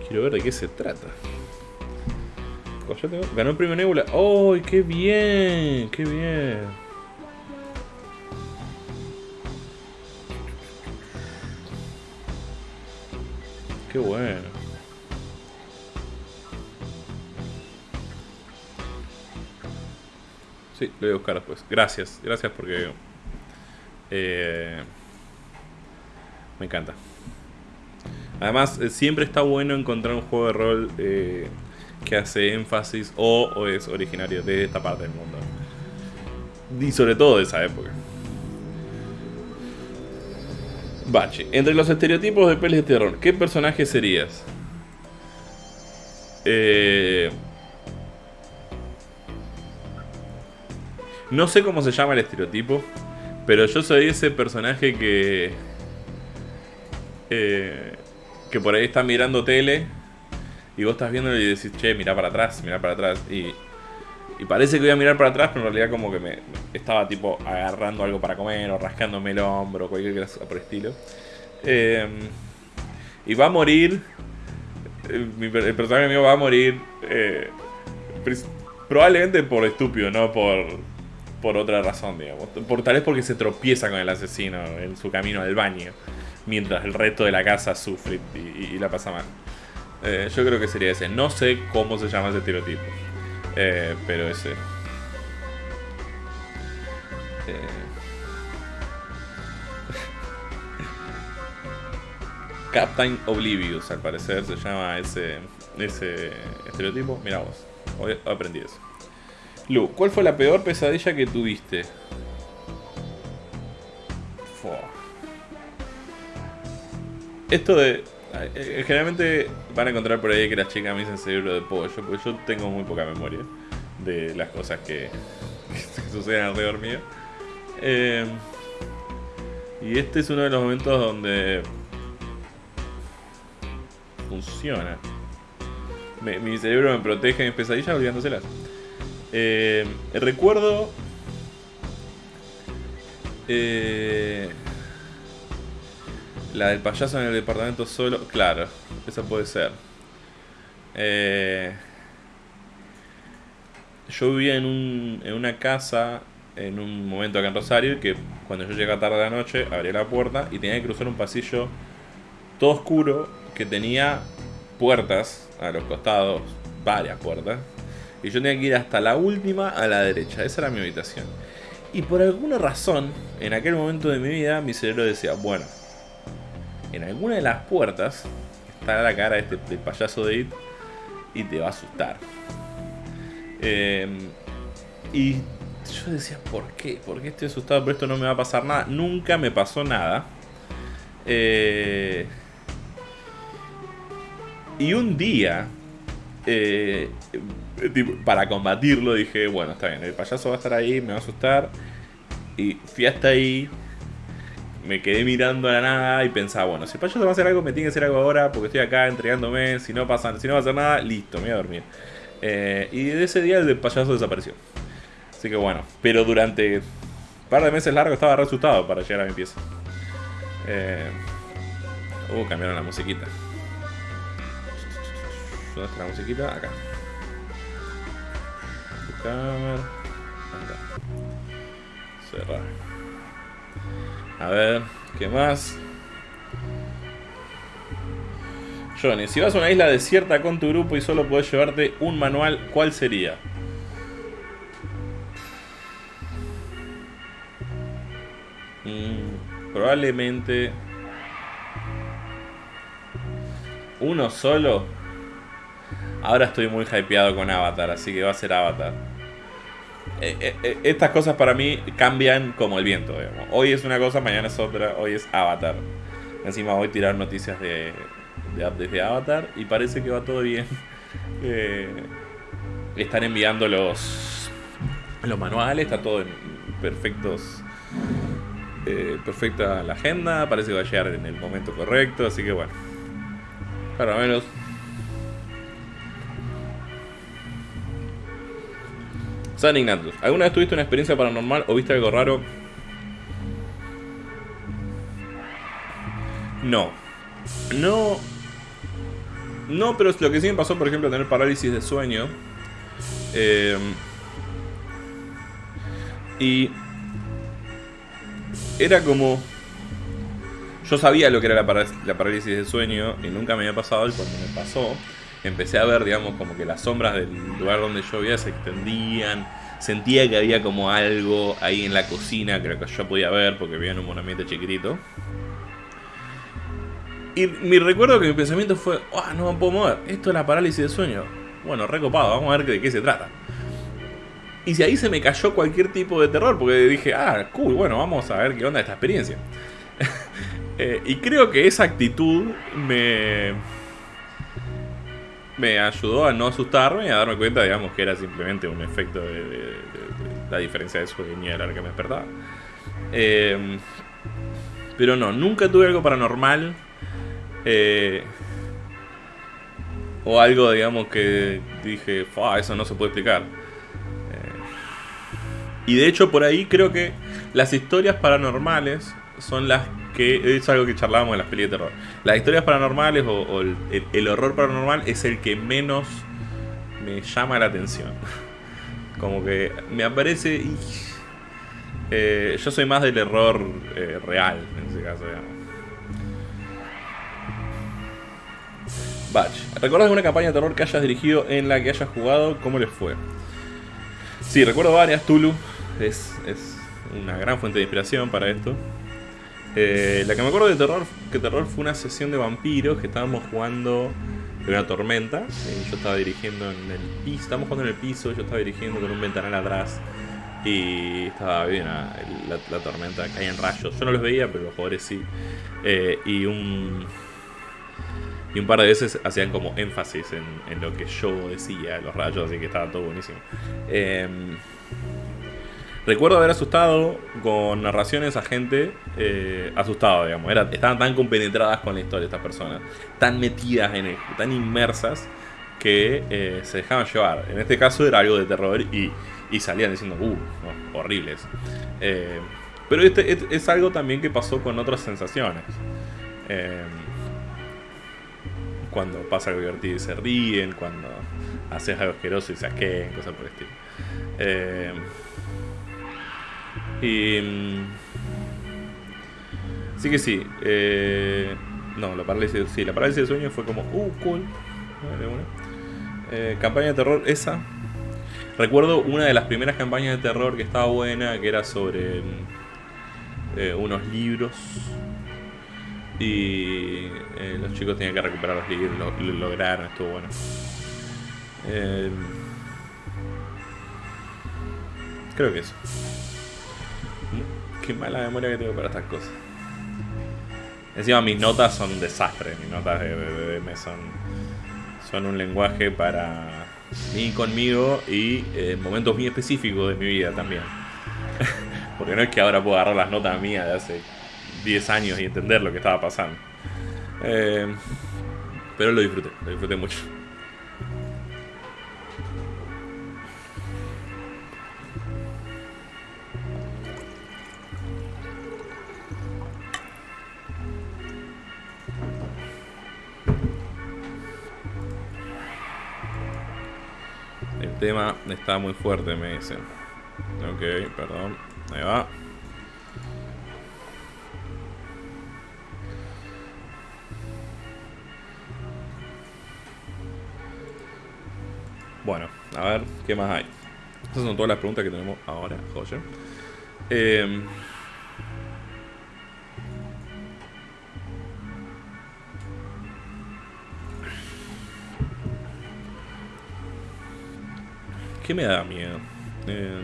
Quiero ver de qué se trata. Coyote ganó el premio Nebula. ¡Oh, qué bien! ¡Qué bien! Qué bueno. Sí, lo voy a buscar después. Gracias, gracias porque... Eh, me encanta. Además, eh, siempre está bueno encontrar un juego de rol eh, que hace énfasis o, es originario de esta parte del mundo. Y sobre todo de esa época. Bache, entre los estereotipos de pelis de terror, ¿qué personaje serías? Eh... No sé cómo se llama el estereotipo, pero yo soy ese personaje que... Eh, que por ahí está mirando tele y vos estás viendo y decís, che, mira para atrás, mira para atrás. Y, y parece que voy a mirar para atrás, pero en realidad como que me estaba tipo agarrando algo para comer o rascándome el hombro o cualquier cosa por el estilo. Eh, y va a morir. El, el personaje mío va a morir. Eh, probablemente por estúpido, no por, por otra razón, digamos. Por, tal vez porque se tropieza con el asesino en su camino al baño. Mientras el resto de la casa sufre y, la pasa mal. Eh, yo creo que sería ese. No sé cómo se llama ese estereotipo. Eh, pero ese. Eh. [LAUGHS] Captain Oblivious, al parecer, se llama ese, ese estereotipo. Mira vos, hoy aprendí eso. Lu, ¿cuál fue la peor pesadilla que tuviste? Esto de eh, generalmente van a encontrar por ahí que las chicas me dicen cerebro de pollo, porque yo tengo muy poca memoria de las cosas [LAUGHS] que, suceden alrededor mío. Eh, y este es uno de los momentos donde funciona. Mi cerebro me protege de mis pesadillas olvidándoselas. Eh, recuerdo... Eh, la del payaso en el departamento solo. Claro, esa puede ser. Eh, yo vivía en, un, en una casa en un momento acá en Rosario que cuando yo llegaba tarde de la noche abría la puerta y tenía que cruzar un pasillo todo oscuro que tenía puertas a los costados, varias puertas. Y yo tenía que ir hasta la última a la derecha. Esa era mi habitación. Y por alguna razón, en aquel momento de mi vida, mi cerebro decía, bueno, en alguna de las puertas está la cara de este de payaso de It y te va a asustar. Eh, y yo decía, ¿por qué? ¿Por qué estoy asustado? Por esto no me va a pasar nada. Nunca me pasó nada. Eh, y un día, eh, para combatirlo, dije, bueno, está bien, el payaso va a estar ahí, me va a asustar. Y fui hasta ahí, me quedé mirando a la nada y pensaba, bueno, si el payaso va a hacer algo, me tiene que hacer algo ahora porque estoy acá entregándome. Si no pasa, si no va a hacer nada, listo, me voy a dormir. Eh, y de ese día el payaso desapareció. Así que bueno, pero durante un par de meses largos estaba resultado para llegar a mi pieza. Eh, uh, cambiaron la musiquita. ¿Dónde está la musiquita? Acá. Buscar. Acá. Cerrar. A ver, ¿qué más? Johnny, si vas a una isla desierta con tu grupo y solo puedes llevarte un manual, ¿cuál sería? Mm, probablemente... ¿Uno solo? Ahora estoy muy hypeado con Avatar, así que va a ser Avatar. Eh, eh, eh, estas cosas para mí cambian como el viento. Hoy es una cosa, mañana es otra. Hoy es Avatar. Encima voy a tirar noticias de, de updates Avatar y parece que va todo bien. [LAUGHS] están enviando los, los manuales, está todo en perfectos. perfecta la agenda, parece que va a llegar en el momento correcto, así que bueno. Para menos San Ignatius, ¿alguna vez tuviste una experiencia paranormal o viste algo raro? No. No. No, pero lo que sí me pasó, por ejemplo, tener parálisis de sueño. Eh, y era como... Yo sabía lo que era la, parálisis de sueño y nunca me había pasado y cuando me pasó empecé a ver, digamos, como que las sombras del lugar donde yo vivía se extendían. Sentía que había como algo ahí en la cocina que yo podía ver porque vivía en un ambiente chiquitito. Y mi recuerdo que mi pensamiento fue, oh, no me puedo mover, esto es la parálisis de sueño. Bueno, recopado, vamos a ver de qué se trata. Y si ahí se me cayó cualquier tipo de terror, porque dije, ah, cool, bueno, vamos a ver qué onda esta experiencia. [LAUGHS] Eh, y creo que esa actitud me. Me ayudó a no asustarme y a darme cuenta, digamos, que era simplemente un efecto de, la diferencia de sueño de la que me despertaba. Em, pero no, nunca tuve algo paranormal. Eh, o algo, digamos, que dije, eso no se puede explicar. Y de hecho por ahí creo que las historias paranormales son las que... Es algo que charlábamos en las pelis de terror. Las historias paranormales o, el, horror paranormal es el que menos me llama la atención. [LAUGHS] Como que me aparece... Eh, yo soy más del error eh, real en ese caso, digamos. Batch. ¿Recuerdas alguna campaña de terror que hayas dirigido en la que hayas jugado? ¿Cómo les fue? Sí, recuerdo varias, Tulu es, una gran fuente de inspiración para esto. Eh, la que me acuerdo de terror, que terror fue una sesión de vampiros que estábamos jugando en una tormenta. yo estaba dirigiendo en el piso, estábamos jugando en el piso, yo estaba dirigiendo con un ventanal atrás. Y estaba bien, la, la, tormenta caía en rayos. Yo no los veía, pero los jugadores sí. Eh, y un. Y un par de veces hacían como énfasis en, lo que yo decía, los rayos, así que estaba todo buenísimo. Recuerdo haber asustado con narraciones a gente eh, asustada, digamos. estaban tan compenetradas con la historia estas personas, tan metidas en él, tan inmersas, que eh, se dejaban llevar. En este caso era algo de terror y, salían diciendo, uh, horribles. Eh, pero este, es, algo también que pasó con otras sensaciones. cuando pasa algo divertido y se ríen, cuando haces algo asqueroso y se asqueen, cosas por el estilo. Y. Mm, sí que sí. Eh, no, la parálisis, sí, la parálisis de sueño fue como, uh, cool. Eh, campaña de terror, esa. Recuerdo una de las primeras campañas de terror que estaba buena, que era sobre mm, eh, unos libros. Y los chicos tenían que recuperar los libros, lo, lograron, estuvo bueno. creo que eso. Qué mala memoria que tengo para estas cosas. Encima mis notas son un desastre. Mis notas de BBM son, son un lenguaje para mí conmigo y eh, momentos muy específicos de mi vida también. [LAUGHS] Porque no es que ahora puedo agarrar las notas mías de hace 10 años y entender lo que estaba pasando. Eh, pero lo disfruté, lo disfruté mucho. Tema está muy fuerte, me dicen. Ok, perdón. Ahí va. Bueno, a ver, ¿qué más hay? Estas son todas las preguntas que tenemos ahora, Joya. ¿Qué me da miedo? Eh,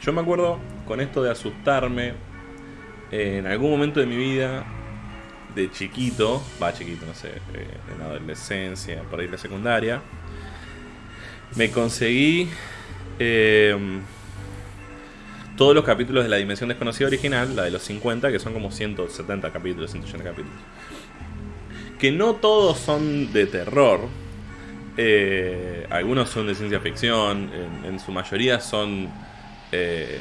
yo me acuerdo con esto de asustarme en algún momento de mi vida de chiquito, va chiquito, no sé, eh, en adolescencia, por ahí la secundaria, me conseguí eh, todos los capítulos de la Dimensión Desconocida original, la de los 50, que son como 170 capítulos, 180 capítulos que no todos son de terror. Eh, algunos son de ciencia ficción, en, su mayoría son eh,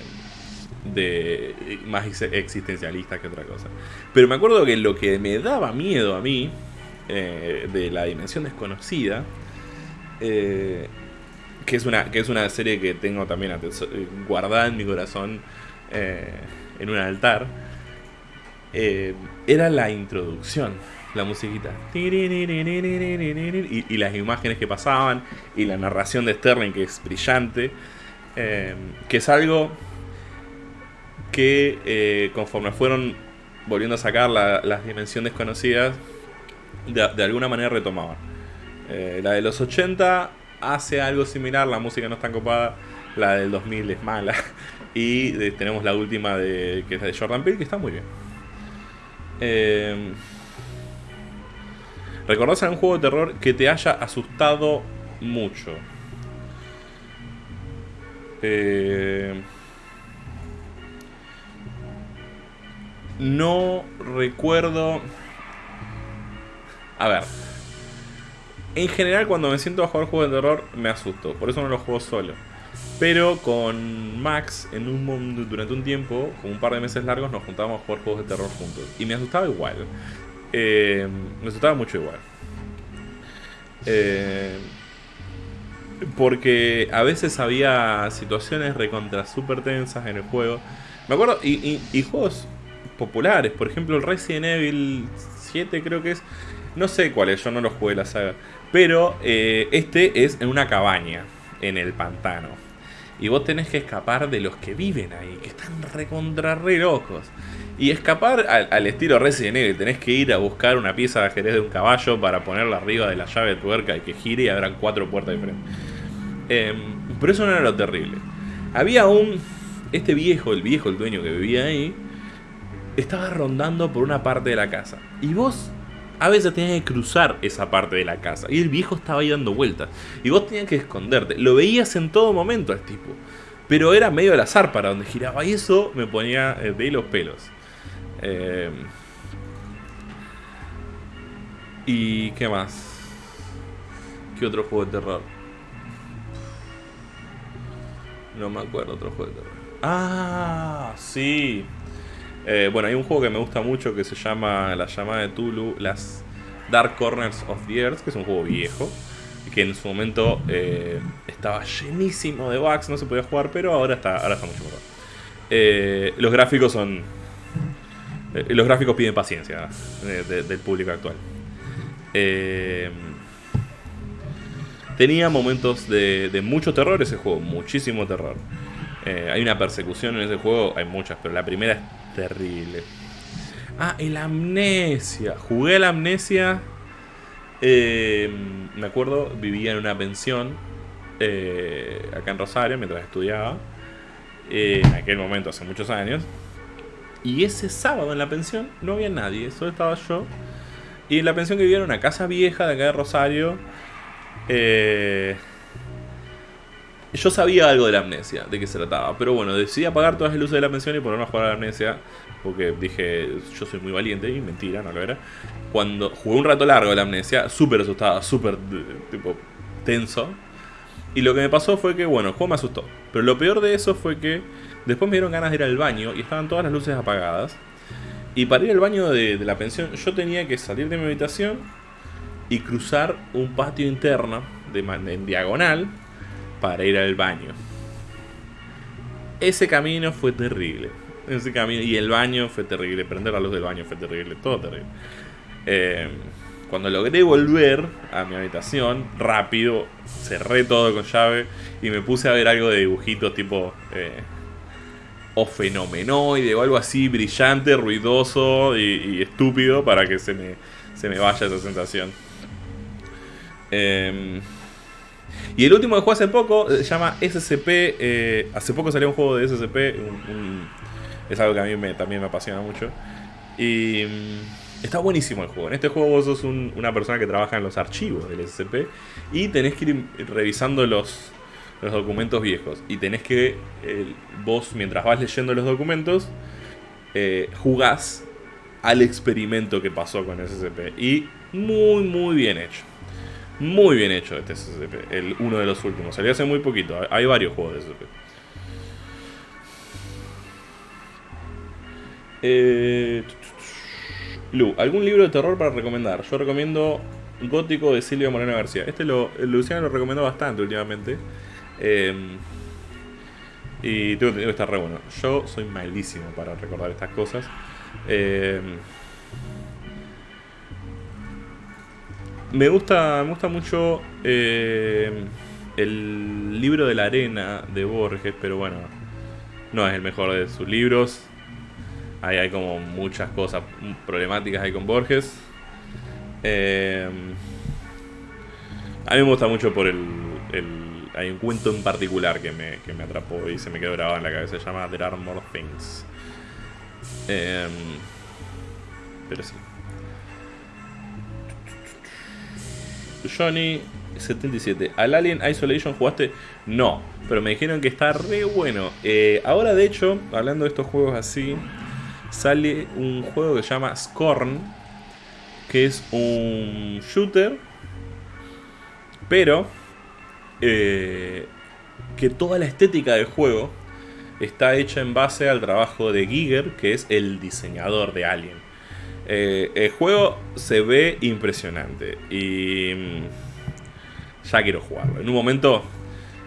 de más existencialistas que otra cosa. Pero me acuerdo que lo que me daba miedo a mí eh, de la dimensión desconocida, que, es una, que es una serie que tengo también guardada en mi corazón en un altar, era la introducción la musiquita. Y, las imágenes que pasaban y la narración de Sterling que es brillante. Eh, que es algo que eh, conforme fueron volviendo a sacar las dimensiones conocidas, de, alguna manera retomaban. Eh, la de los 80 hace algo similar, la música no es tan copada, la del 2000 es mala. [LAUGHS] Y tenemos la última de, que es la de Jordan Peele, que está muy bien. ¿Recordás un juego de terror que te haya asustado mucho? Eh, no recuerdo... A ver. En general cuando me siento a jugar juegos de terror me asusto. Por eso no los juego solo. Pero con Max, en un durante un tiempo, con un par de meses largos, nos juntábamos a jugar juegos de terror juntos. Y me asustaba igual. Eh, me asustaba mucho igual. Eh, porque a veces había situaciones recontra super tensas en el juego. Me acuerdo, y, juegos populares, por ejemplo el Resident Evil 7 creo que es. No sé cuál es, yo no lo jugué la saga. Pero eh, este es en una cabaña, en el pantano. Y vos tenés que escapar de los que viven ahí, que están recontra re locos. Y escapar al, estilo Resident Evil, tenés que ir a buscar una pieza de ajedrez de un caballo para ponerla arriba de la llave de tuerca y que gire y habrán cuatro puertas diferentes. Eh, pero eso no era lo terrible. Había un. Este viejo, el viejo, el dueño que vivía ahí, estaba rondando por una parte de la casa. Y vos a veces tenías que cruzar esa parte de la casa. Y el viejo estaba ahí dando vueltas. Y vos tenías que esconderte. Lo veías en todo momento al tipo. Pero era medio al azar para donde giraba. Y eso me ponía eh, de los pelos. Eh, ¿Y qué más? ¿Qué otro juego de terror? No me acuerdo otro juego de terror. Ah, sí. Eh, bueno, hay un juego que me gusta mucho que se llama La llamada de Tulu, las Dark Corners of the Earth, que es un juego viejo. Que en su momento eh, estaba llenísimo de bugs, no se podía jugar, pero ahora está, ahora está mucho mejor. los gráficos son eh, los gráficos piden paciencia del público actual. Eh, tenía momentos de, mucho terror ese juego, muchísimo terror. Eh, hay una persecución en ese juego, hay muchas, pero la primera es terrible. Ah, el amnesia. Jugué la amnesia. me acuerdo, vivía en una pensión acá en Rosario mientras estudiaba. en aquel momento, hace muchos años. Y ese sábado en la pensión no había nadie, solo estaba yo. Y en la pensión que vivía era una casa vieja de acá de Rosario. Eh, yo sabía algo de la amnesia, de qué se trataba. Pero bueno, decidí apagar todas las luces de la pensión y ponerme a jugar a la amnesia. Porque dije, yo soy muy valiente. Y mentira, no lo era. Cuando jugué un rato largo de la amnesia, súper asustado, súper tipo tenso. Y lo que me pasó fue que, bueno, el juego me asustó. Pero lo peor de eso fue que Después me dieron ganas de ir al baño y estaban todas las luces apagadas. Y para ir al baño de, la pensión yo tenía que salir de mi habitación y cruzar un patio interno de, en diagonal para ir al baño. Ese camino fue terrible. Ese camino, y el baño fue terrible. Prender la luz del baño fue terrible. Todo terrible. Eh, cuando logré volver a mi habitación, rápido, cerré todo con llave y me puse a ver algo de dibujitos tipo eh, o fenomenoide o algo así brillante, ruidoso y, estúpido para que se me, se me vaya esa sensación. Em, y el último que jugué hace poco eh, se llama SCP. Eh, hace poco salió un juego de SCP. es algo que a mí también me apasiona mucho. Y mm, está buenísimo el juego. En este juego vos sos una persona que trabaja en los archivos del SCP y tenés que ir revisando los, los documentos viejos. Y tenés que, vos mientras vas leyendo los documentos, eh, jugás al experimento que pasó con SCP. Y Muy, muy bien hecho. Muy bien hecho este SCP, el uno de los últimos. Salió hace muy poquito. Hay varios juegos de SCP. Eh, Lu, ¿algún libro de terror para recomendar? Yo recomiendo Gótico de Silvia Moreno García. Este lo, Luciano lo recomendó bastante últimamente. Eh, y tengo que estar re bueno. Yo soy malísimo para recordar estas cosas. Eh, me gusta, me gusta mucho eh, el libro de la arena de Borges, pero bueno, no es el mejor de sus libros. Ahí hay como muchas cosas problemáticas ahí con Borges. A mí me gusta mucho por el, Hay un cuento en particular que me, que me atrapó y se me quedó grabado en la cabeza. Se llama There Are More Things. Eh, pero sí. Johnny77. ¿Al Alien Isolation jugaste? No, pero me dijeron que está re bueno. Eh, ahora, de hecho, hablando de estos juegos así, sale un juego que se llama Scorn, que es un shooter, pero eh, que toda la estética del juego está hecha en base al trabajo de Giger, que es el diseñador de Alien. Eh, el juego se ve impresionante y mm, ya quiero jugarlo. En un momento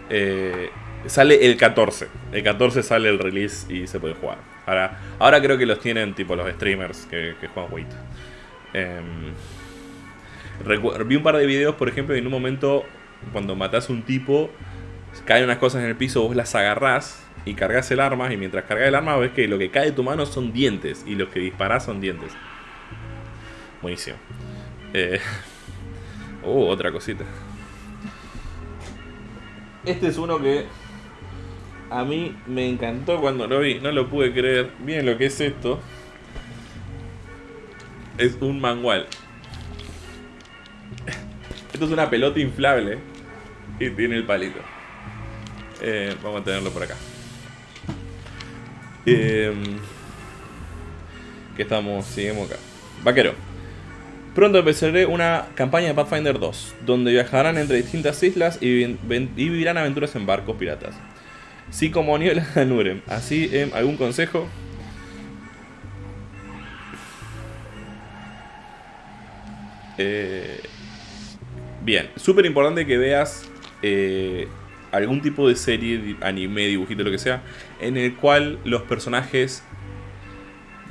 eh, sale el 14. El 14 sale el release y se puede jugar. Ahora, ahora creo que los tienen tipo los streamers que, juegan Wait. Em, vi un par de videos, por ejemplo, y en un momento cuando matas un tipo, caen unas cosas en el piso, vos las agarrás y cargas el arma y mientras cargas el arma ves que lo que cae de tu mano son dientes y los que disparás son dientes. Buenísimo. Eh, uh, [LAUGHS] otra cosita. Este es uno que a mí me encantó cuando lo vi. No lo pude creer. Bien lo que es esto. Es un manual. Esto es una pelota inflable. Y tiene el palito. Eh, vamos a tenerlo por acá. Eh, que estamos, seguimos acá. Vaquero. Pronto empezaré una campaña de Pathfinder 2, donde viajarán entre distintas islas y, vivirán aventuras en barcos piratas. Sí como Niebla de Nurem. Así, em, ¿algún consejo? Eh, bien, súper importante que veas eh, algún tipo de serie, anime, dibujito, lo que sea, en el cual los personajes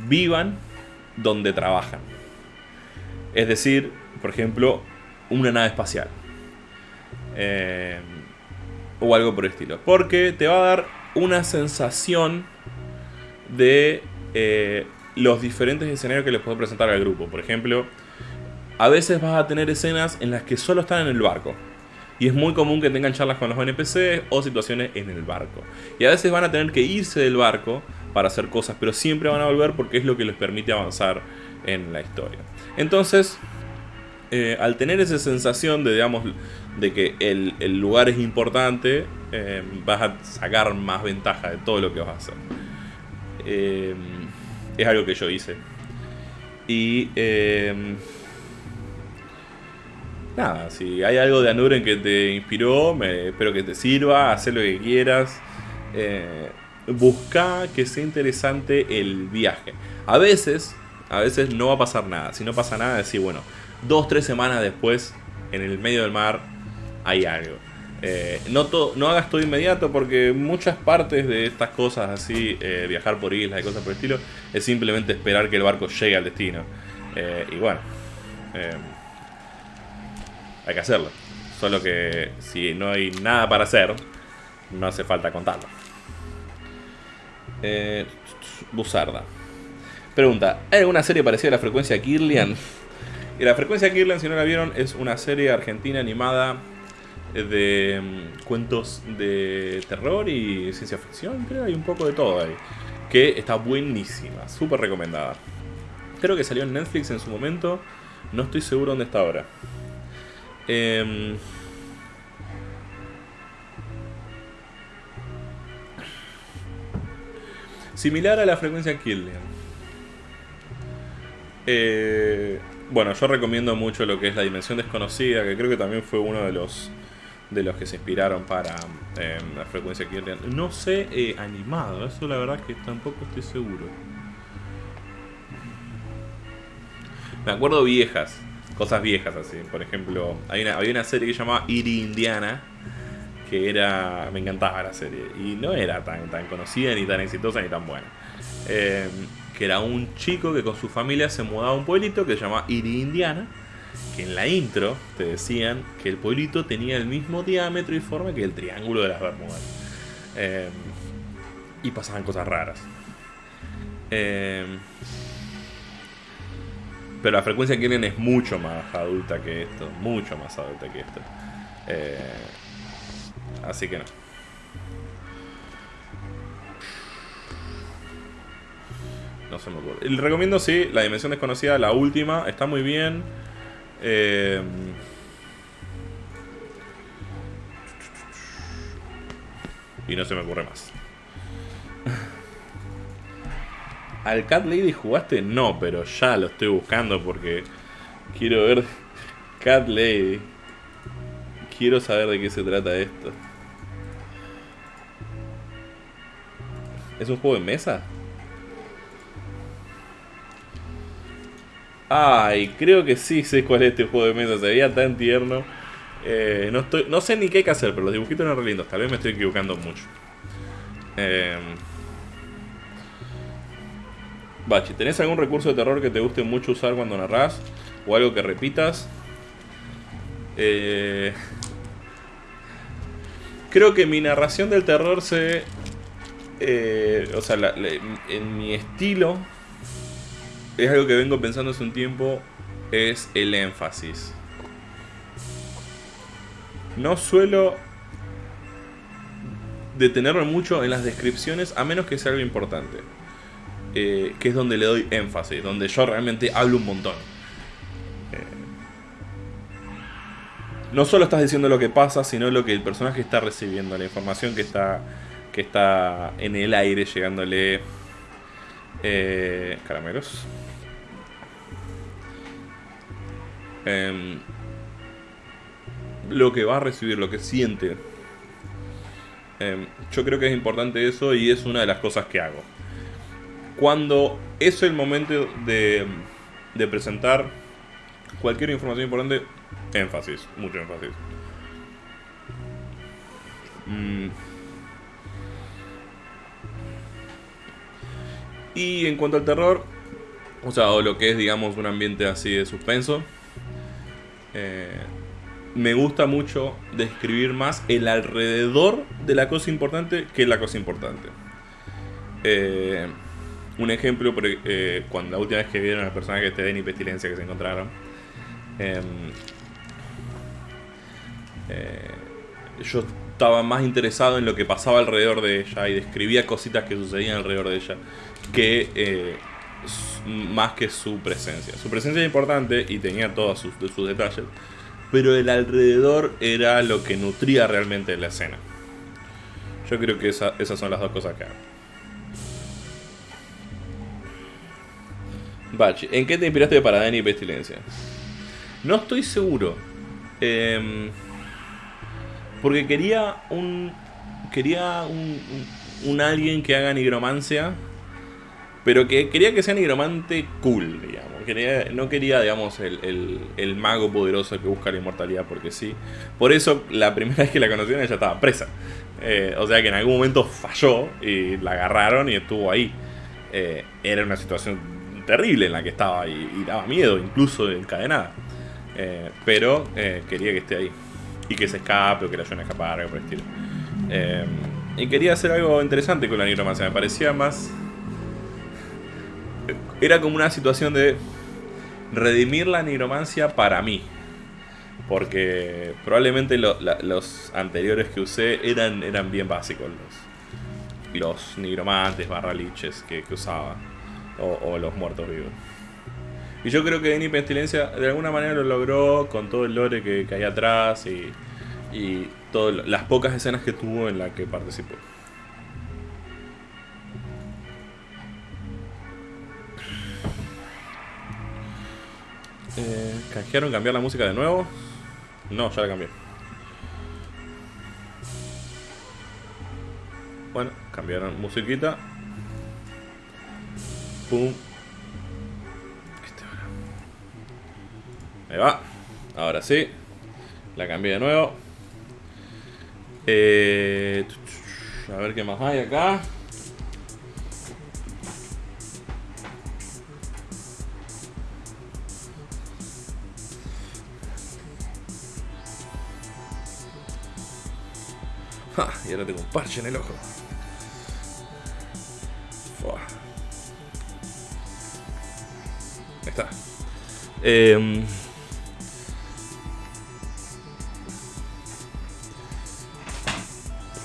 vivan donde trabajan. Es decir, por ejemplo, una nave espacial. Eh, o algo por el estilo. Porque te va a dar una sensación de eh, los diferentes escenarios que les puedo presentar al grupo. Por ejemplo, a veces vas a tener escenas en las que solo están en el barco. Y es muy común que tengan charlas con los NPCs o situaciones en el barco. Y a veces van a tener que irse del barco para hacer cosas, pero siempre van a volver porque es lo que les permite avanzar en la historia. Entonces, eh, al tener esa sensación de, digamos, de que el, lugar es importante, eh, vas a sacar más ventaja de todo lo que vas a hacer. Eh, es algo que yo hice. Y nada, si hay algo de Anuren que te inspiró, me, espero que te sirva, haz lo que quieras. busca que sea interesante el viaje. A veces a veces no va a pasar nada. Si no pasa nada, decir, bueno, dos, tres semanas después, en el medio del mar, hay algo. Eh, no, no hagas todo inmediato porque muchas partes de estas cosas así, eh, viajar por islas y cosas por el estilo, es simplemente esperar que el barco llegue al destino. Eh, y bueno, hay que hacerlo. Solo que si no hay nada para hacer, no hace falta contarlo. Buzarda. Pregunta, ¿hay alguna serie parecida a la frecuencia Kirlian? Y la frecuencia Kirlian, si no la vieron, es una serie argentina animada de mm, cuentos de terror y ciencia ficción, creo, hay un poco de todo ahí. Que está buenísima, súper recomendada. Creo que salió en Netflix en su momento, no estoy seguro dónde está ahora. Em, similar a la frecuencia Kirlian. Eh, bueno, yo recomiendo mucho lo que es La Dimensión Desconocida, que creo que también fue uno de los de los que se inspiraron para em, la frecuencia que No sé eh, animado, eso la verdad que tampoco estoy seguro. Me acuerdo viejas, cosas viejas así. Por ejemplo, hay había una serie que se llamaba Iri Indiana, que era. Me encantaba la serie. Y no era tan, tan conocida, ni tan exitosa, ni tan buena. Em, que era un chico que con su familia se mudaba a un pueblito que se llamaba Iri Indiana que en la intro te decían que el pueblito tenía el mismo diámetro y forma que el triángulo de las Bermudas. Eh, y pasaban cosas raras. Eh, pero la frecuencia que tienen es mucho más adulta que esto. Mucho más adulta que esto. Eh, así que no. No se me ocurre. Recomiendo, sí, La Dimensión Desconocida, la última. Está muy bien. Eh, y no se me ocurre más. ¿Al Cat Lady jugaste? No, pero ya lo estoy buscando porque quiero ver Cat Lady. Quiero saber de qué se trata esto. ¿Es un juego de mesa? Ay, creo que sí sé cuál es este juego de mesa. Se veía tan tierno. Eh, no, estoy, no sé ni qué hay que hacer, pero los dibujitos eran re lindos. Tal vez me estoy equivocando mucho. Eh, Bachi, ¿tenés algún recurso de terror que te guste mucho usar cuando narras? ¿O algo que repitas? Eh, creo que mi narración del terror se... Eh, o sea, en mi estilo es algo que vengo pensando hace un tiempo, es el énfasis. No suelo detenerme mucho en las descripciones a menos que sea algo importante. Eh, que es donde le doy énfasis, donde yo realmente hablo un montón. Eh, no solo estás diciendo lo que pasa, sino lo que el personaje está recibiendo, la información que está, que está en el aire llegándole. Eh, caramelos. Em, lo que va a recibir, lo que siente. Em, yo creo que es importante eso y es una de las cosas que hago. Cuando es el momento de, presentar cualquier información importante, énfasis, mucho énfasis. Mm. Y en cuanto al terror, o sea, o lo que es, digamos, un ambiente así de suspenso, eh, me gusta mucho describir más el alrededor de la cosa importante que la cosa importante. Eh, un ejemplo, eh, cuando la última vez que vieron al personaje de Den y Pestilencia que se encontraron, em, yo estaba más interesado en lo que pasaba alrededor de ella y describía cositas que sucedían alrededor de ella que más que su presencia. Su presencia es importante y tenía todos sus, sus detalles, pero el alrededor era lo que nutría realmente la escena. Yo creo que esas son las dos cosas que hago. Bachi, ¿en qué te inspiraste para Dani Pestilencia? No estoy seguro. Em, porque quería un. Quería un, un alguien que haga nigromancia pero que quería que sea nigromante cool, digamos. Quería, no quería, digamos, el, mago poderoso que busca la inmortalidad porque sí. Por eso, la primera [LAUGHS] vez que la conocieron, ella estaba presa. Eh, o sea que en algún momento falló y la agarraron y estuvo ahí. Eh, era una situación terrible en la que estaba y, daba miedo, incluso encadenada. Eh, pero quería que esté ahí. Y que se escape o que la ayuden a escapar, algo por el estilo. y quería hacer algo interesante con la nigromancia. Me parecía más era como una situación de redimir la nigromancia para mí. Porque probablemente los anteriores que usé eran, eran bien básicos. Los, los nigromantes, que, que usaba. O, los muertos vivos. Y yo creo que Denny Pestilencia de alguna manera lo logró con todo el lore que, hay atrás y, y todas las pocas escenas que tuvo en la que participó. Eh, ¿Canjearon cambiar la música de nuevo? No, ya la cambié. Bueno, cambiaron musiquita. Pum. Ahí va. Ahora sí. La cambié de nuevo. Eh, a ver qué más hay acá. y ahora tengo un parche en el ojo. Eh,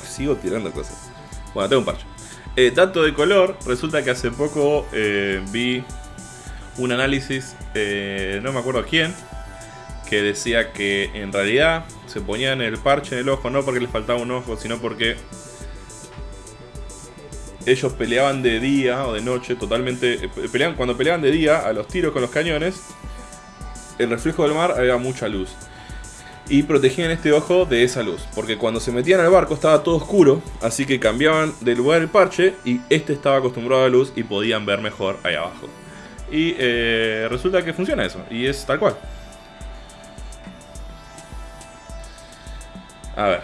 sigo tirando cosas. Bueno, tengo un parche. Eh, dato de color, resulta que hace poco eh, vi un análisis, eh, no me acuerdo quién, que decía que en realidad se ponían el parche en el ojo no porque les faltaba un ojo, sino porque ellos peleaban de día o de noche, totalmente. Peleaban, cuando peleaban de día a los tiros con los cañones, el reflejo del mar había mucha luz y protegían este ojo de esa luz. Porque cuando se metían al barco estaba todo oscuro, así que cambiaban de lugar el parche y este estaba acostumbrado a la luz y podían ver mejor ahí abajo. Y eh, resulta que funciona eso, y es tal cual. A ver.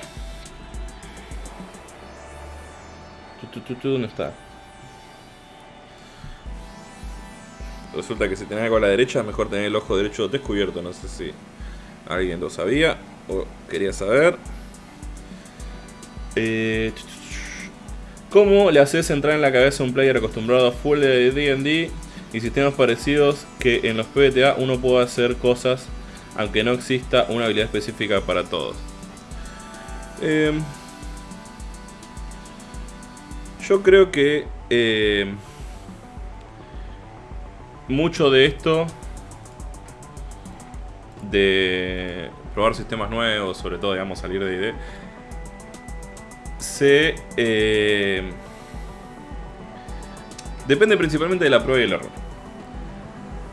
¿Dónde está? Resulta que si tenés algo a la derecha, es mejor tener el ojo derecho descubierto, no sé si... ¿Alguien lo sabía o quería saber? Eh, ¿Cómo le haces entrar en la cabeza a un player acostumbrado a full D&D y sistemas parecidos que en los PBTA uno puede hacer cosas aunque no exista una habilidad específica para todos? Eh, yo creo que eh, mucho de esto de probar sistemas nuevos, sobre todo, digamos, salir de ID, se... Eh, depende principalmente de la prueba y el error.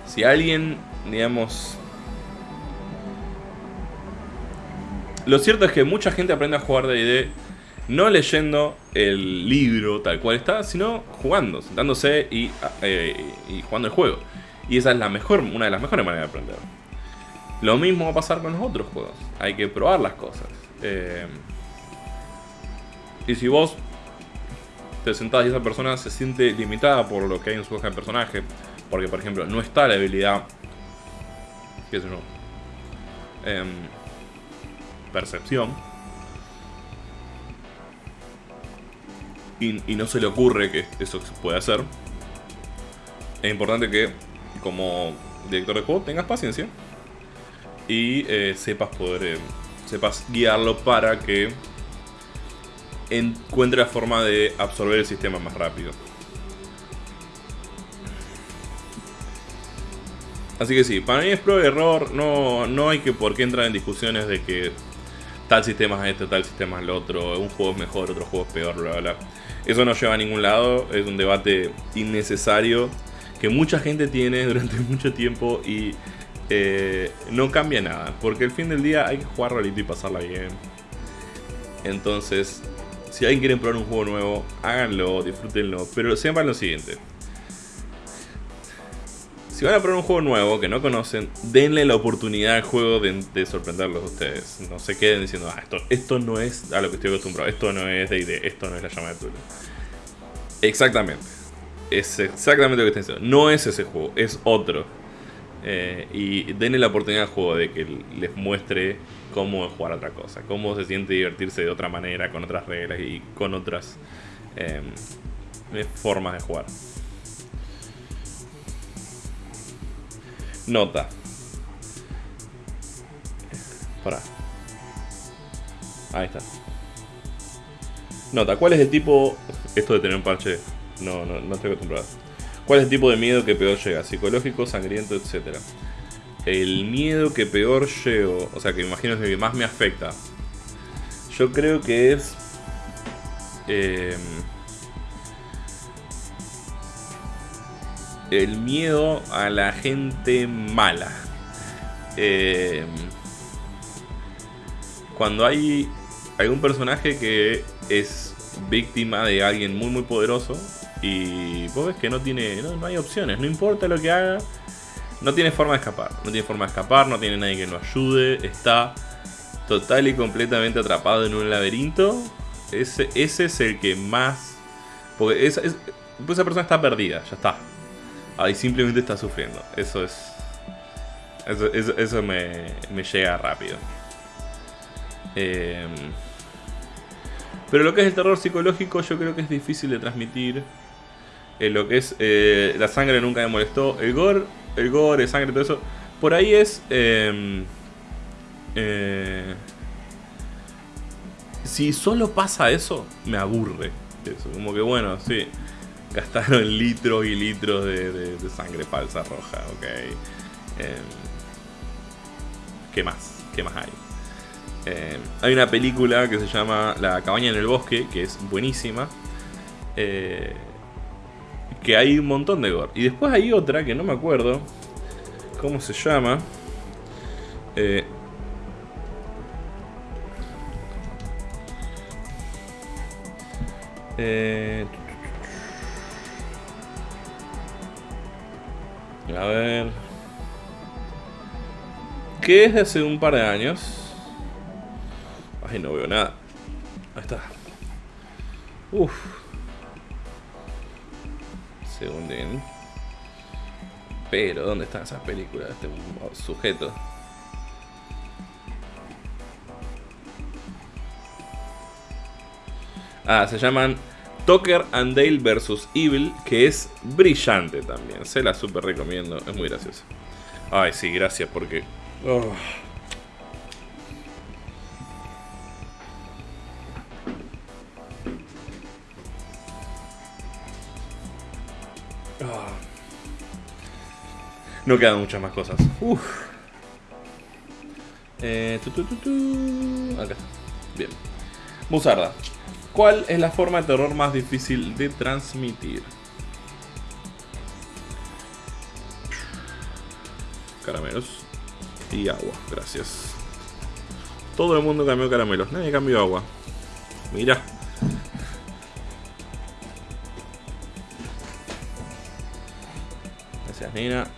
Si alguien, digamos... Lo cierto es que mucha gente aprende a jugar de ID no leyendo el libro tal cual está, sino jugando, sentándose y, eh, y jugando el juego. Y esa es la mejor, una de las mejores maneras de aprender. Lo mismo va a pasar con los otros juegos. Hay que probar las cosas. Eh, y si vos te sentás y esa persona se siente limitada por lo que hay en su hoja de personaje, porque por ejemplo no está la habilidad, qué sé yo, em, percepción, y, no se le ocurre que eso se puede hacer, es importante que como director de juego tengas paciencia y eh, sepas poder eh, sepas guiarlo para que encuentre la forma de absorber el sistema más rápido. Así que sí, para mí es prueba y error, no, no hay que por qué entrar en discusiones de que tal sistema es este, tal sistema es el otro, un juego es mejor, otro juego es peor, bla bla. Eso no lleva a ningún lado, es un debate innecesario que mucha gente tiene [LAUGHS] durante mucho tiempo y eh, no cambia nada, porque al fin del día hay que jugar rolito y pasarla bien. Entonces, si alguien quiere probar un juego nuevo, háganlo, disfrútenlo, pero sepan lo siguiente. Si van a probar un juego nuevo que no conocen, denle la oportunidad al juego de, sorprenderlos a ustedes. No se queden diciendo, ah, esto, esto no es a lo que estoy acostumbrado, esto no es D&D, esto no es la llama de Tulu. Exactamente. Es exactamente lo que estoy diciendo. No es ese juego, es otro. Eh, y denle la oportunidad al juego de que les muestre cómo jugar otra cosa, cómo se siente divertirse de otra manera, con otras reglas y con otras eh, formas de jugar. Nota. Para. Ahí está. Nota, ¿cuál es el tipo... Esto de tener un parche, no, no, no estoy acostumbrado. ¿Cuál es el tipo de miedo que peor llega? Psicológico, sangriento, etcétera. El miedo que peor llego, o sea, que imagino que más me afecta. Yo creo que es... Em, el miedo a la gente mala. eh, cuando hay algún personaje que es víctima de alguien muy muy poderoso y vos ves que no tiene no, hay opciones, no importa lo que haga, no tiene forma de escapar, no tiene forma de escapar, no tiene nadie que lo ayude, está total y completamente atrapado en un laberinto. Ese, ese es el que más porque esa, esa persona está perdida, ya está. Ahí simplemente está sufriendo. Eso es eso, eso, me, me, llega rápido. Em, pero lo que es el terror psicológico yo creo que es difícil de transmitir. Eh, lo que es eh, la sangre nunca me molestó. El gore, el gore, sangre, todo eso. Por ahí es... Em, eh, si solo pasa eso, me aburre. Como que bueno, sí. Gastaron [LAUGHS] litros y litros de, sangre falsa roja, ok. Em, ¿Qué más? ¿Qué más hay? Eh, hay una película que se llama La cabaña en el bosque, que es buenísima. Eh, que hay un montón de gore. Y después hay otra que no me acuerdo cómo se llama. Eh, a ver que es de hace un par de años. Ay, no veo nada. Ahí está. Uf. Segunden. Pero, ¿dónde están esas películas este sujeto? Ah, se llaman Tucker and Dale vs. Evil, que es brillante también. Se la super recomiendo, es muy gracioso. Ay, sí, gracias porque. No quedan muchas más cosas. Uf. Eh, Acá está. Bien. Musarda. ¿Cuál es la forma de terror más difícil de transmitir? Caramelos y agua. Gracias. Todo el mundo cambió caramelos. Nadie cambió agua. Mira. Gracias, Nina.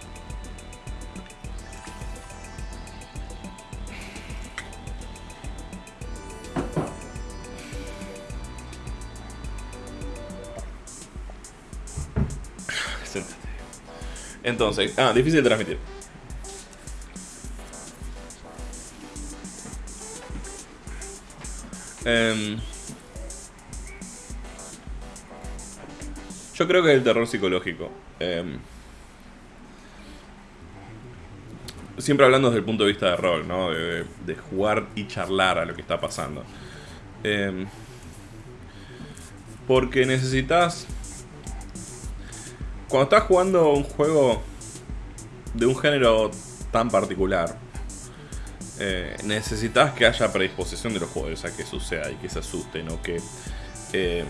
Entonces, ah, difícil de transmitir. Em, yo creo que es el terror psicológico. Em, siempre hablando desde el punto de vista de rol, ¿no? De, jugar y charlar a lo que está pasando. Em, porque necesitas... Cuando estás jugando un juego de un género tan particular, eh, necesitas que haya predisposición de los jugadores a que suceda y que se asusten o que eh,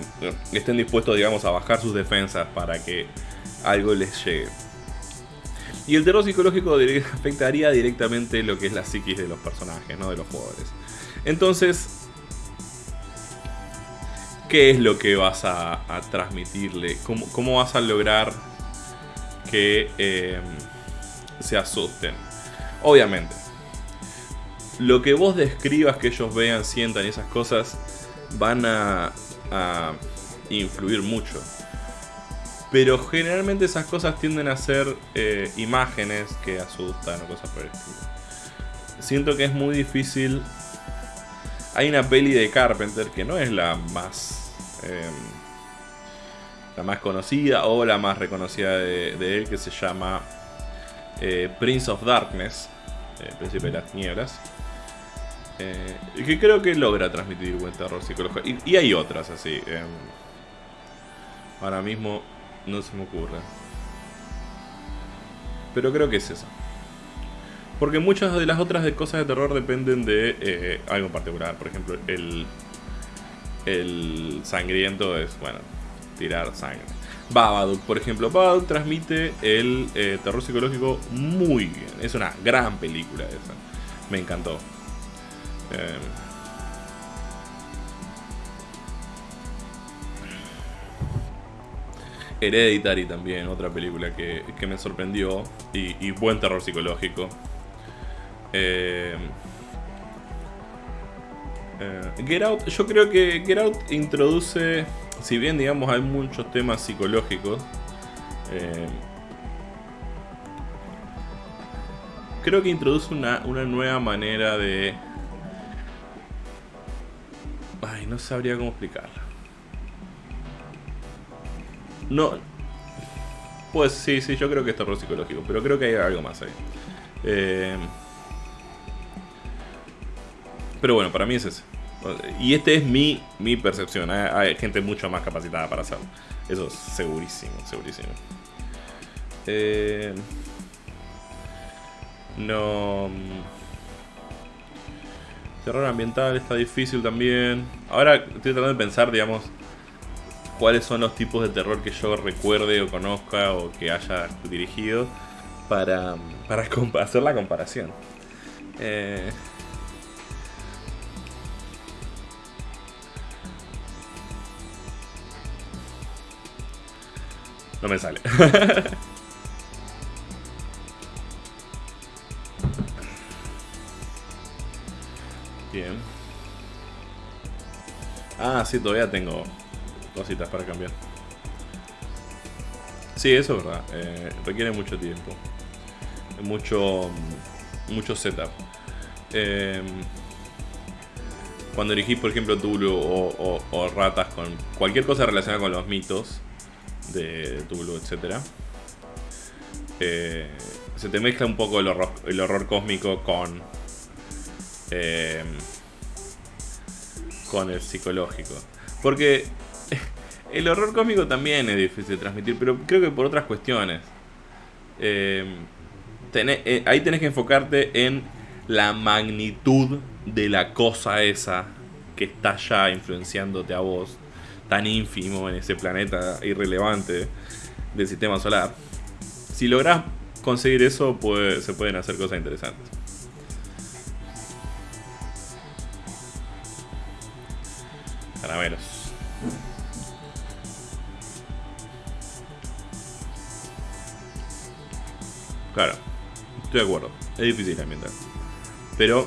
estén dispuestos, digamos, a bajar sus defensas para que algo les llegue. Y el terror psicológico [LAUGHS] afectaría directamente lo que es la psiquis de los personajes, no de los jugadores. Entonces, ¿qué es lo que vas a, transmitirle? ¿Cómo, vas a lograr que eh, se asusten? Obviamente, lo que vos describas que ellos vean, sientan y esas cosas van a, influir mucho. Pero generalmente esas cosas tienden a ser eh, imágenes que asustan o cosas por el estilo. Siento que es muy difícil. Hay una peli de Carpenter que no es la más. Em, la más conocida o la más reconocida de, él, que se llama eh, Prince of Darkness, eh, Príncipe de las Nieblas. Eh, que creo que logra transmitir buen terror psicológico. Y, hay otras así. Em, ahora mismo no se me ocurre. Pero creo que es esa. Porque muchas de las otras cosas de terror dependen de eh, algo en particular. Por ejemplo, el, sangriento es, bueno, tirar sangre. Babadook, por ejemplo. Babadook transmite el eh, terror psicológico muy bien. Es una gran película esa. Me encantó. Eh, Hereditary también, otra película que, me sorprendió. Y, buen terror psicológico. Eh, Get Out, yo creo que Get Out introduce si bien digamos hay muchos temas psicológicos, eh, creo que introduce una, nueva manera de... Ay, no sabría cómo explicarlo. No... Pues sí, sí, yo creo que es terror psicológico, pero creo que hay algo más ahí. Eh, pero bueno, para mí es ese. Y este es mi, mi percepción. Hay gente mucho más capacitada para hacerlo. Eso es segurísimo, segurísimo. Eh, no. Mm, terror ambiental está difícil también. Ahora estoy tratando de pensar, digamos, cuáles son los tipos de terror que yo recuerde o conozca o que haya dirigido para, para [LAUGHS] hacer la comparación. Eh, No me sale. [LAUGHS] Bien. Ah, sí, todavía tengo cositas para cambiar. Sí, eso es verdad. Eh, requiere mucho tiempo. Mucho, mucho setup. Eh, cuando elegís, por ejemplo, Tulu o, o, ratas con cualquier cosa relacionada con los mitos, de Tulu, etc. Eh, se te mezcla un poco el horror, el horror cósmico con, eh, con el psicológico. Porque [LAUGHS] el horror cósmico también es difícil de transmitir, pero creo que por otras cuestiones. Eh, ahí tenés que enfocarte en la magnitud de la cosa esa que está ya influenciándote a vos tan ínfimo en ese planeta irrelevante del sistema solar. Si logras conseguir eso, pues, se pueden hacer cosas interesantes. Caramelos. Claro, estoy de acuerdo. Es difícil ambientar. Pero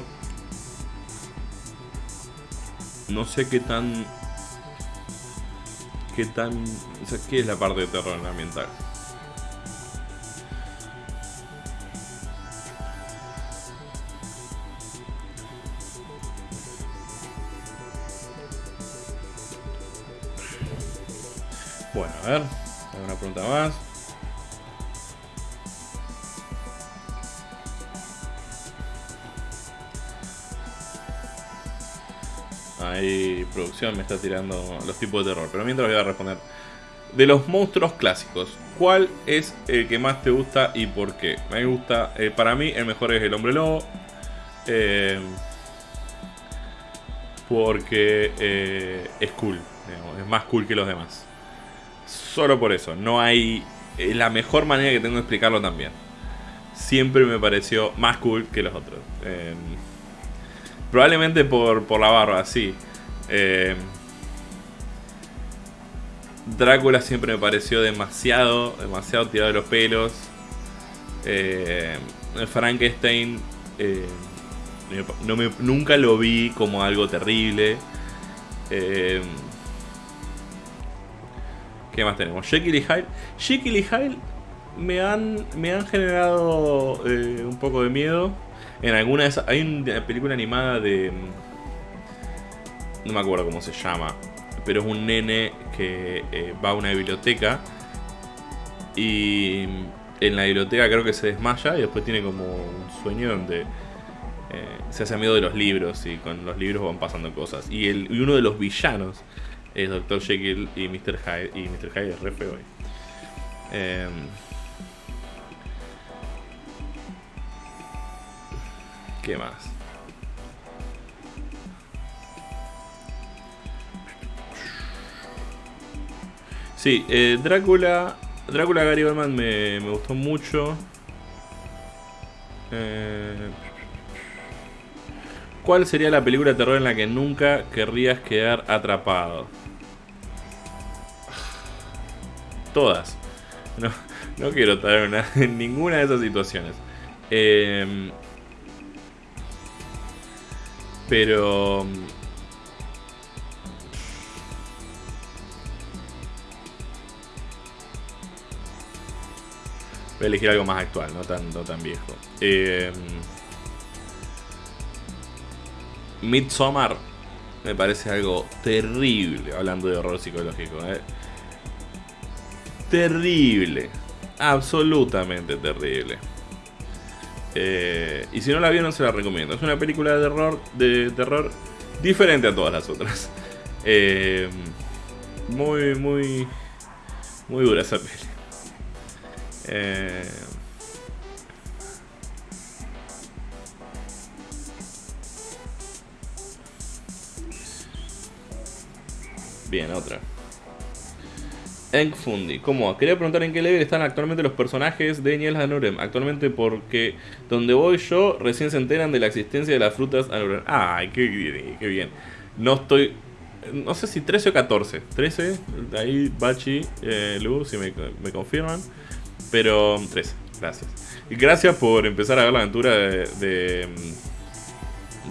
no sé qué tan qué tan... O sea, ¿qué es la parte de terror ambiental? Bueno, a ver, una pregunta más. Ahí producción me está tirando los tipos de terror. Pero mientras voy a responder. De los monstruos clásicos, ¿cuál es el que más te gusta y por qué? Me gusta, eh, para mí el mejor es el hombre lobo. Eh, porque eh, es cool, es más cool que los demás. Solo por eso, no hay... La mejor manera que tengo de explicarlo también. Siempre me pareció más cool que los otros. Probablemente por, por la barba, sí. Eh, Drácula siempre me pareció demasiado, demasiado tirado de los pelos. Eh, Frankenstein eh, no me, nunca lo vi como algo terrible. ¿Qué más tenemos? Jekyll y Hyde. Jekyll y Hyde me han, me han generado un poco de miedo. En alguna de esas. Hay una película animada de. No me acuerdo cómo se llama. Pero es un nene que eh, va a una biblioteca. Y en la biblioteca creo que se desmaya. Y después tiene como un sueño donde. Eh, se hace amigo de los libros. Y con los libros van pasando cosas. Y, el, y uno de los villanos es Dr. Jekyll y Mr. Hyde. Y Mr. Hyde es re feo. Eh, ¿Qué más? Sí, eh, Drácula. Drácula Gary Oldman me, me gustó mucho. Eh, ¿Cuál sería la película de terror en la que nunca querrías quedar atrapado? Todas. No, no quiero estar en, una- en [LAUGHS] ninguna de esas situaciones. Eh, pero... Voy a elegir algo más actual, no tan, no tan viejo. Eh, Midsommar me parece algo terrible, hablando de horror psicológico. ¿eh? Terrible. Absolutamente terrible. Eh, y si no la vieron, se la recomiendo. Es una película de terror, de terror diferente a todas las otras. [LAUGHS] Eh, muy, muy, muy dura esa peli. Eh, Bien, otra. Eng Fundi, ¿cómo? Quería preguntar en qué level están actualmente los personajes de Niels Anurem. Actualmente porque donde voy yo recién se enteran de la existencia de las frutas Anurem. Ay, qué bien. No estoy... No sé si 13 o 14. 13, ahí Bachi, eh, Lu, si me, confirman. Pero 13, gracias. Y gracias por empezar a ver la aventura de, de,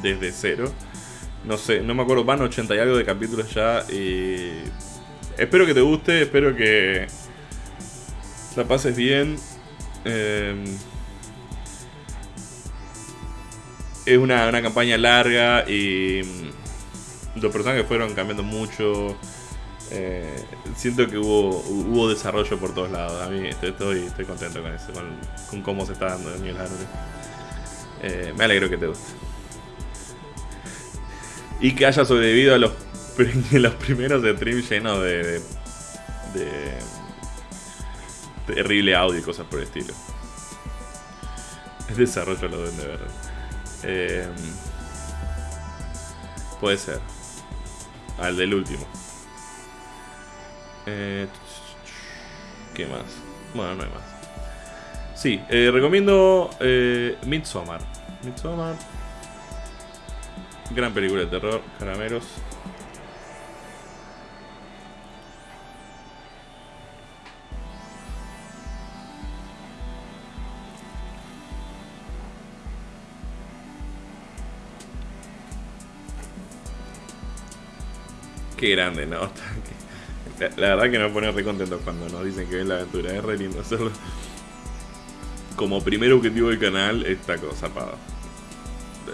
desde cero. No sé, no me acuerdo, van 80 y algo de capítulos ya. Y espero que te guste, espero que la pases bien. Eh, es una, una campaña larga y mm, los personajes fueron cambiando mucho. Eh, siento que hubo, hubo desarrollo por todos lados. A mí estoy, estoy, contento con eso, con, cómo se está dando Arre. Eh, me alegro que te guste. Y que haya sobrevivido a los, [LAUGHS] los primeros streams llenos de, de, terrible audio y cosas por el estilo. El desarrollo lo deben de ver. Eh, puede ser. Al del último. Eh, ¿Qué más? Bueno, no hay más. Sí, eh, recomiendo eh, Midsommar. Midsommar. Gran película de terror, caramelos. Qué grande, ¿no? [LAUGHS] La, verdad que nos pone re contentos cuando nos dicen que ven la aventura. Es re lindo hacerlo. Como primer objetivo del canal, esta cosa, pa.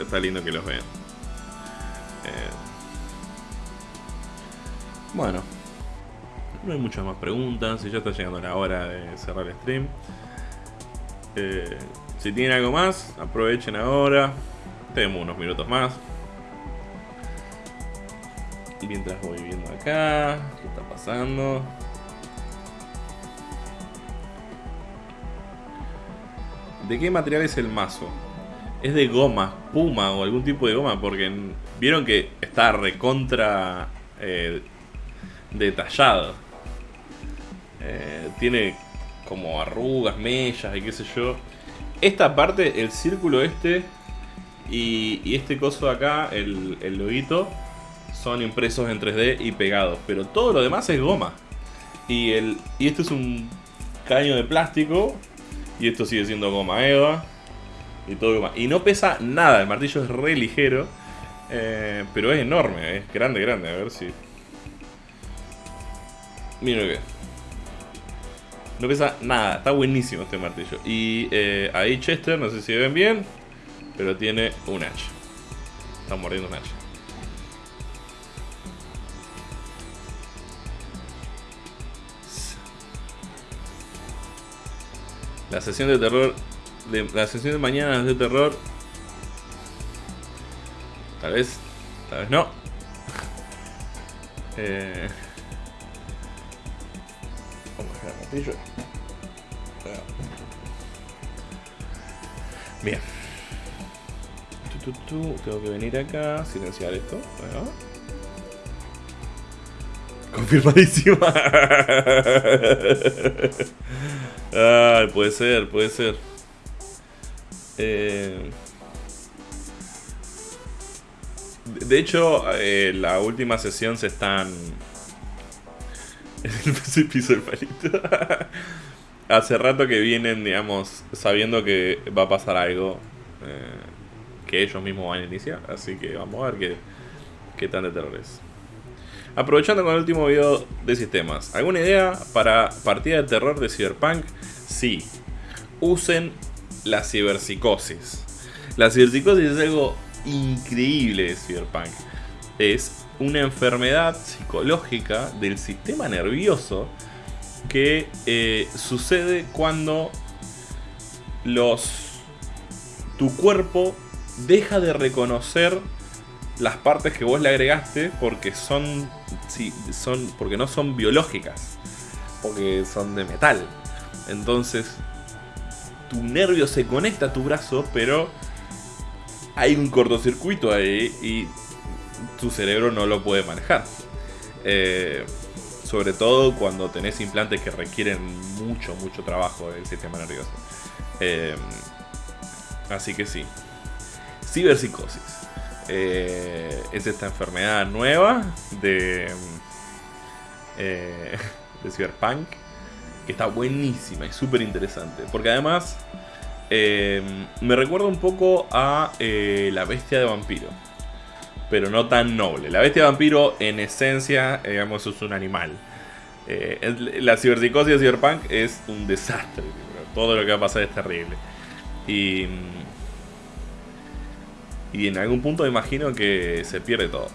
Está lindo que los vean. Eh, bueno. No hay muchas más preguntas. Y ya está llegando la hora de cerrar el stream. Eh, si tienen algo más, aprovechen ahora. Tenemos unos minutos más. Mientras voy viendo acá, ¿qué está pasando? ¿De qué material es el mazo? Es de goma, puma o algún tipo de goma, porque vieron que está recontra eh, detallado. Eh, tiene como arrugas, mellas y qué sé yo. Esta parte, el círculo este y, este coso de acá, el, el son impresos en 3D y pegados. Pero todo lo demás es goma. Y, el, y esto es un caño de plástico. Y esto sigue siendo goma eva. Y todo goma. Y no pesa nada. El martillo es re ligero. eh, pero es enorme. Es grande, grande. A ver si... Miren lo que. No pesa nada. Está buenísimo este martillo. Y eh, ahí Chester, no sé si ven bien. Pero tiene un hacha. Está mordiendo un hacha. La sesión de terror. De, la sesión de mañana de terror. Tal vez. Tal vez no. [LAUGHS] Eh, vamos a dejar el martillo. Bien. Tengo que venir acá, silenciar esto. Ahí Confirmadísima. [LAUGHS] Ay, puede ser, puede ser. Eh, de hecho, eh, la última sesión se están. [LAUGHS] El piso el palito. [LAUGHS] Hace rato que vienen, digamos, sabiendo que va a pasar algo eh, que ellos mismos van a iniciar. Así que vamos a ver qué, qué tan de terror es. Aprovechando con el último video de sistemas. ¿Alguna idea para partida de terror de Cyberpunk? Sí. Usen la ciberpsicosis. La ciberpsicosis es algo increíble de Cyberpunk. Es una enfermedad psicológica del sistema nervioso que eh, sucede cuando tu cuerpo deja de reconocer las partes que vos le agregaste porque son, son porque no son biológicas, porque son de metal. Entonces, tu nervio se conecta a tu brazo, pero hay un cortocircuito ahí y tu cerebro no lo puede manejar. Eh, sobre todo cuando tenés implantes que requieren mucho, mucho trabajo del sistema nervioso. Eh, así que sí. Ciberpsicosis. Eh, es esta enfermedad nueva de, eh, [LAUGHS] de Cyberpunk que está buenísima y súper interesante. Porque además me recuerda un poco a la bestia de vampiro pero no tan noble. La bestia vampiro, en esencia, digamos, es un animal. Eh, la ciberpsicosis de Cyberpunk es un desastre. Todo lo que va a pasar es terrible. Y, y en algún punto me imagino que se pierde todo.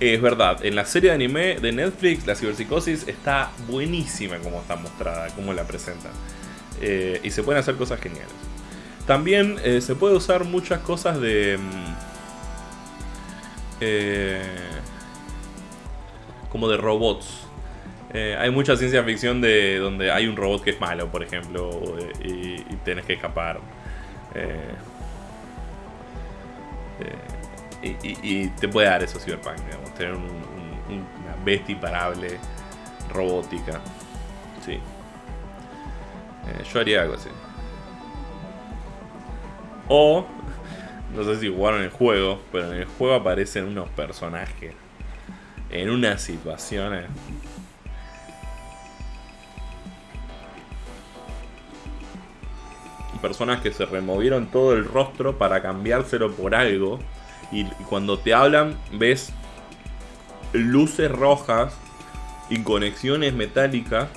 Es verdad, en la serie de anime de Netflix, la ciberpsicosis está buenísima como está mostrada, como la presentan. Eh, y se pueden hacer cosas geniales. También eh, se puede usar muchas cosas de... Mm, eh, como de robots. Hay mucha ciencia ficción de donde hay un robot que es malo, por ejemplo, y, y tienes que escapar. Eh, y, te puede dar eso Cyberpunk, digamos, tener una bestia imparable, robótica. Sí. yo haría algo así. O no sé si jugaron el juego, pero en el juego aparecen unos personajes en unas situaciones. Personas que se removieron todo el rostro para cambiárselo por algo. Y cuando te hablan, ves luces rojas y conexiones metálicas.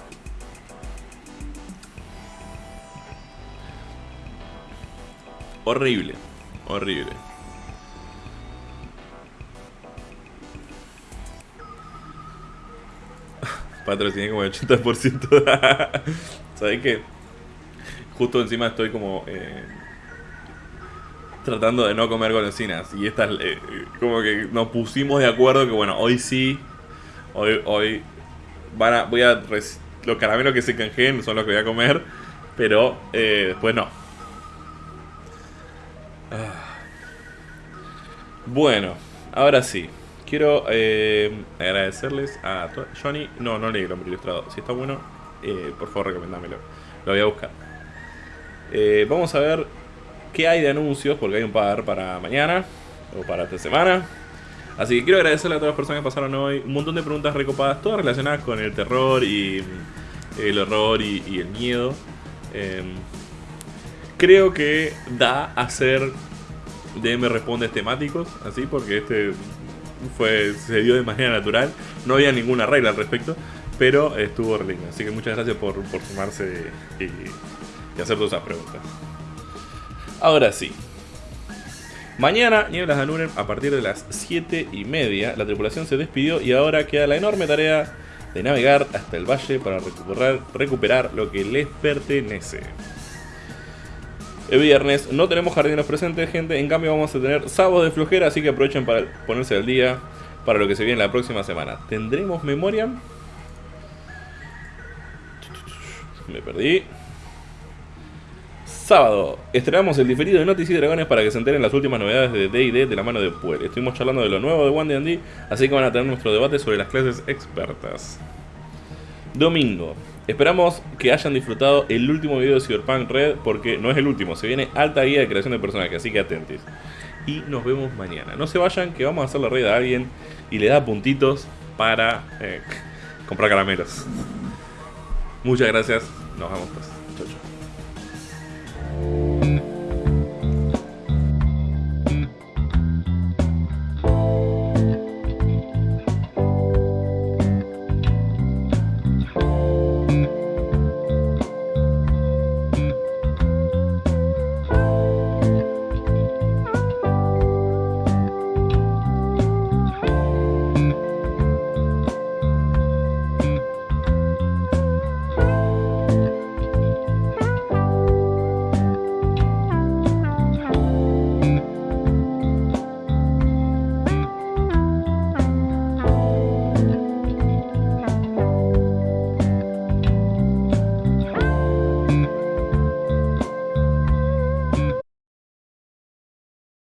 Horrible. Horrible. [LAUGHS] Patrociné como el 80%. [LAUGHS] ¿Sabes qué? Justo encima estoy como... Eh, tratando de no comer golosinas. Y esta eh, como que nos pusimos de acuerdo que bueno, hoy sí. Hoy, hoy van a, voy a... Los caramelos que se canjeen son los que voy a comer. Pero eh, después no. Ah. Bueno, ahora sí. Quiero eh, agradecerles a Johnny. No, no leí el hombre ilustrado. Si está bueno, eh, por favor recomendámelo. Lo voy a buscar. Eh, vamos a ver qué hay de anuncios, porque hay un par para mañana o para esta semana. Así que quiero agradecerle a todas las personas que pasaron hoy. Un montón de preguntas recopadas, todas relacionadas con el terror y el horror y, el miedo. Em, creo que da a ser DM respondes temáticos, así, porque este fue se dio de manera natural. No había ninguna regla al respecto, pero estuvo re Así que muchas gracias por, por sumarse y, hacer todas esas preguntas. Ahora sí. Mañana, Nieblas de Anuren, a partir de las 7 y media, la tripulación se despidió y ahora queda la enorme tarea de navegar hasta el valle para recuperar, lo que les pertenece. El viernes no tenemos jardineros presentes, gente. En cambio, vamos a tener sábados de flojera. Así que aprovechen para ponerse al día para lo que se viene la próxima semana. ¿Tendremos memoria? Me perdí. Sábado, estrenamos el diferido de Noticias y Dragones para que se enteren las últimas novedades de D&D de la mano de Puel. Estuvimos charlando de lo nuevo de One D&D, así que van a tener nuestro debate sobre las clases expertas. Domingo, esperamos que hayan disfrutado el último video de Cyberpunk Red, porque no es el último, se viene alta guía de creación de personajes, así que atentos. Y nos vemos mañana. No se vayan, que vamos a hacer la red a alguien y le da puntitos para eh, [LAUGHS] comprar caramelos. Muchas gracias, nos vemos pues. Yeah.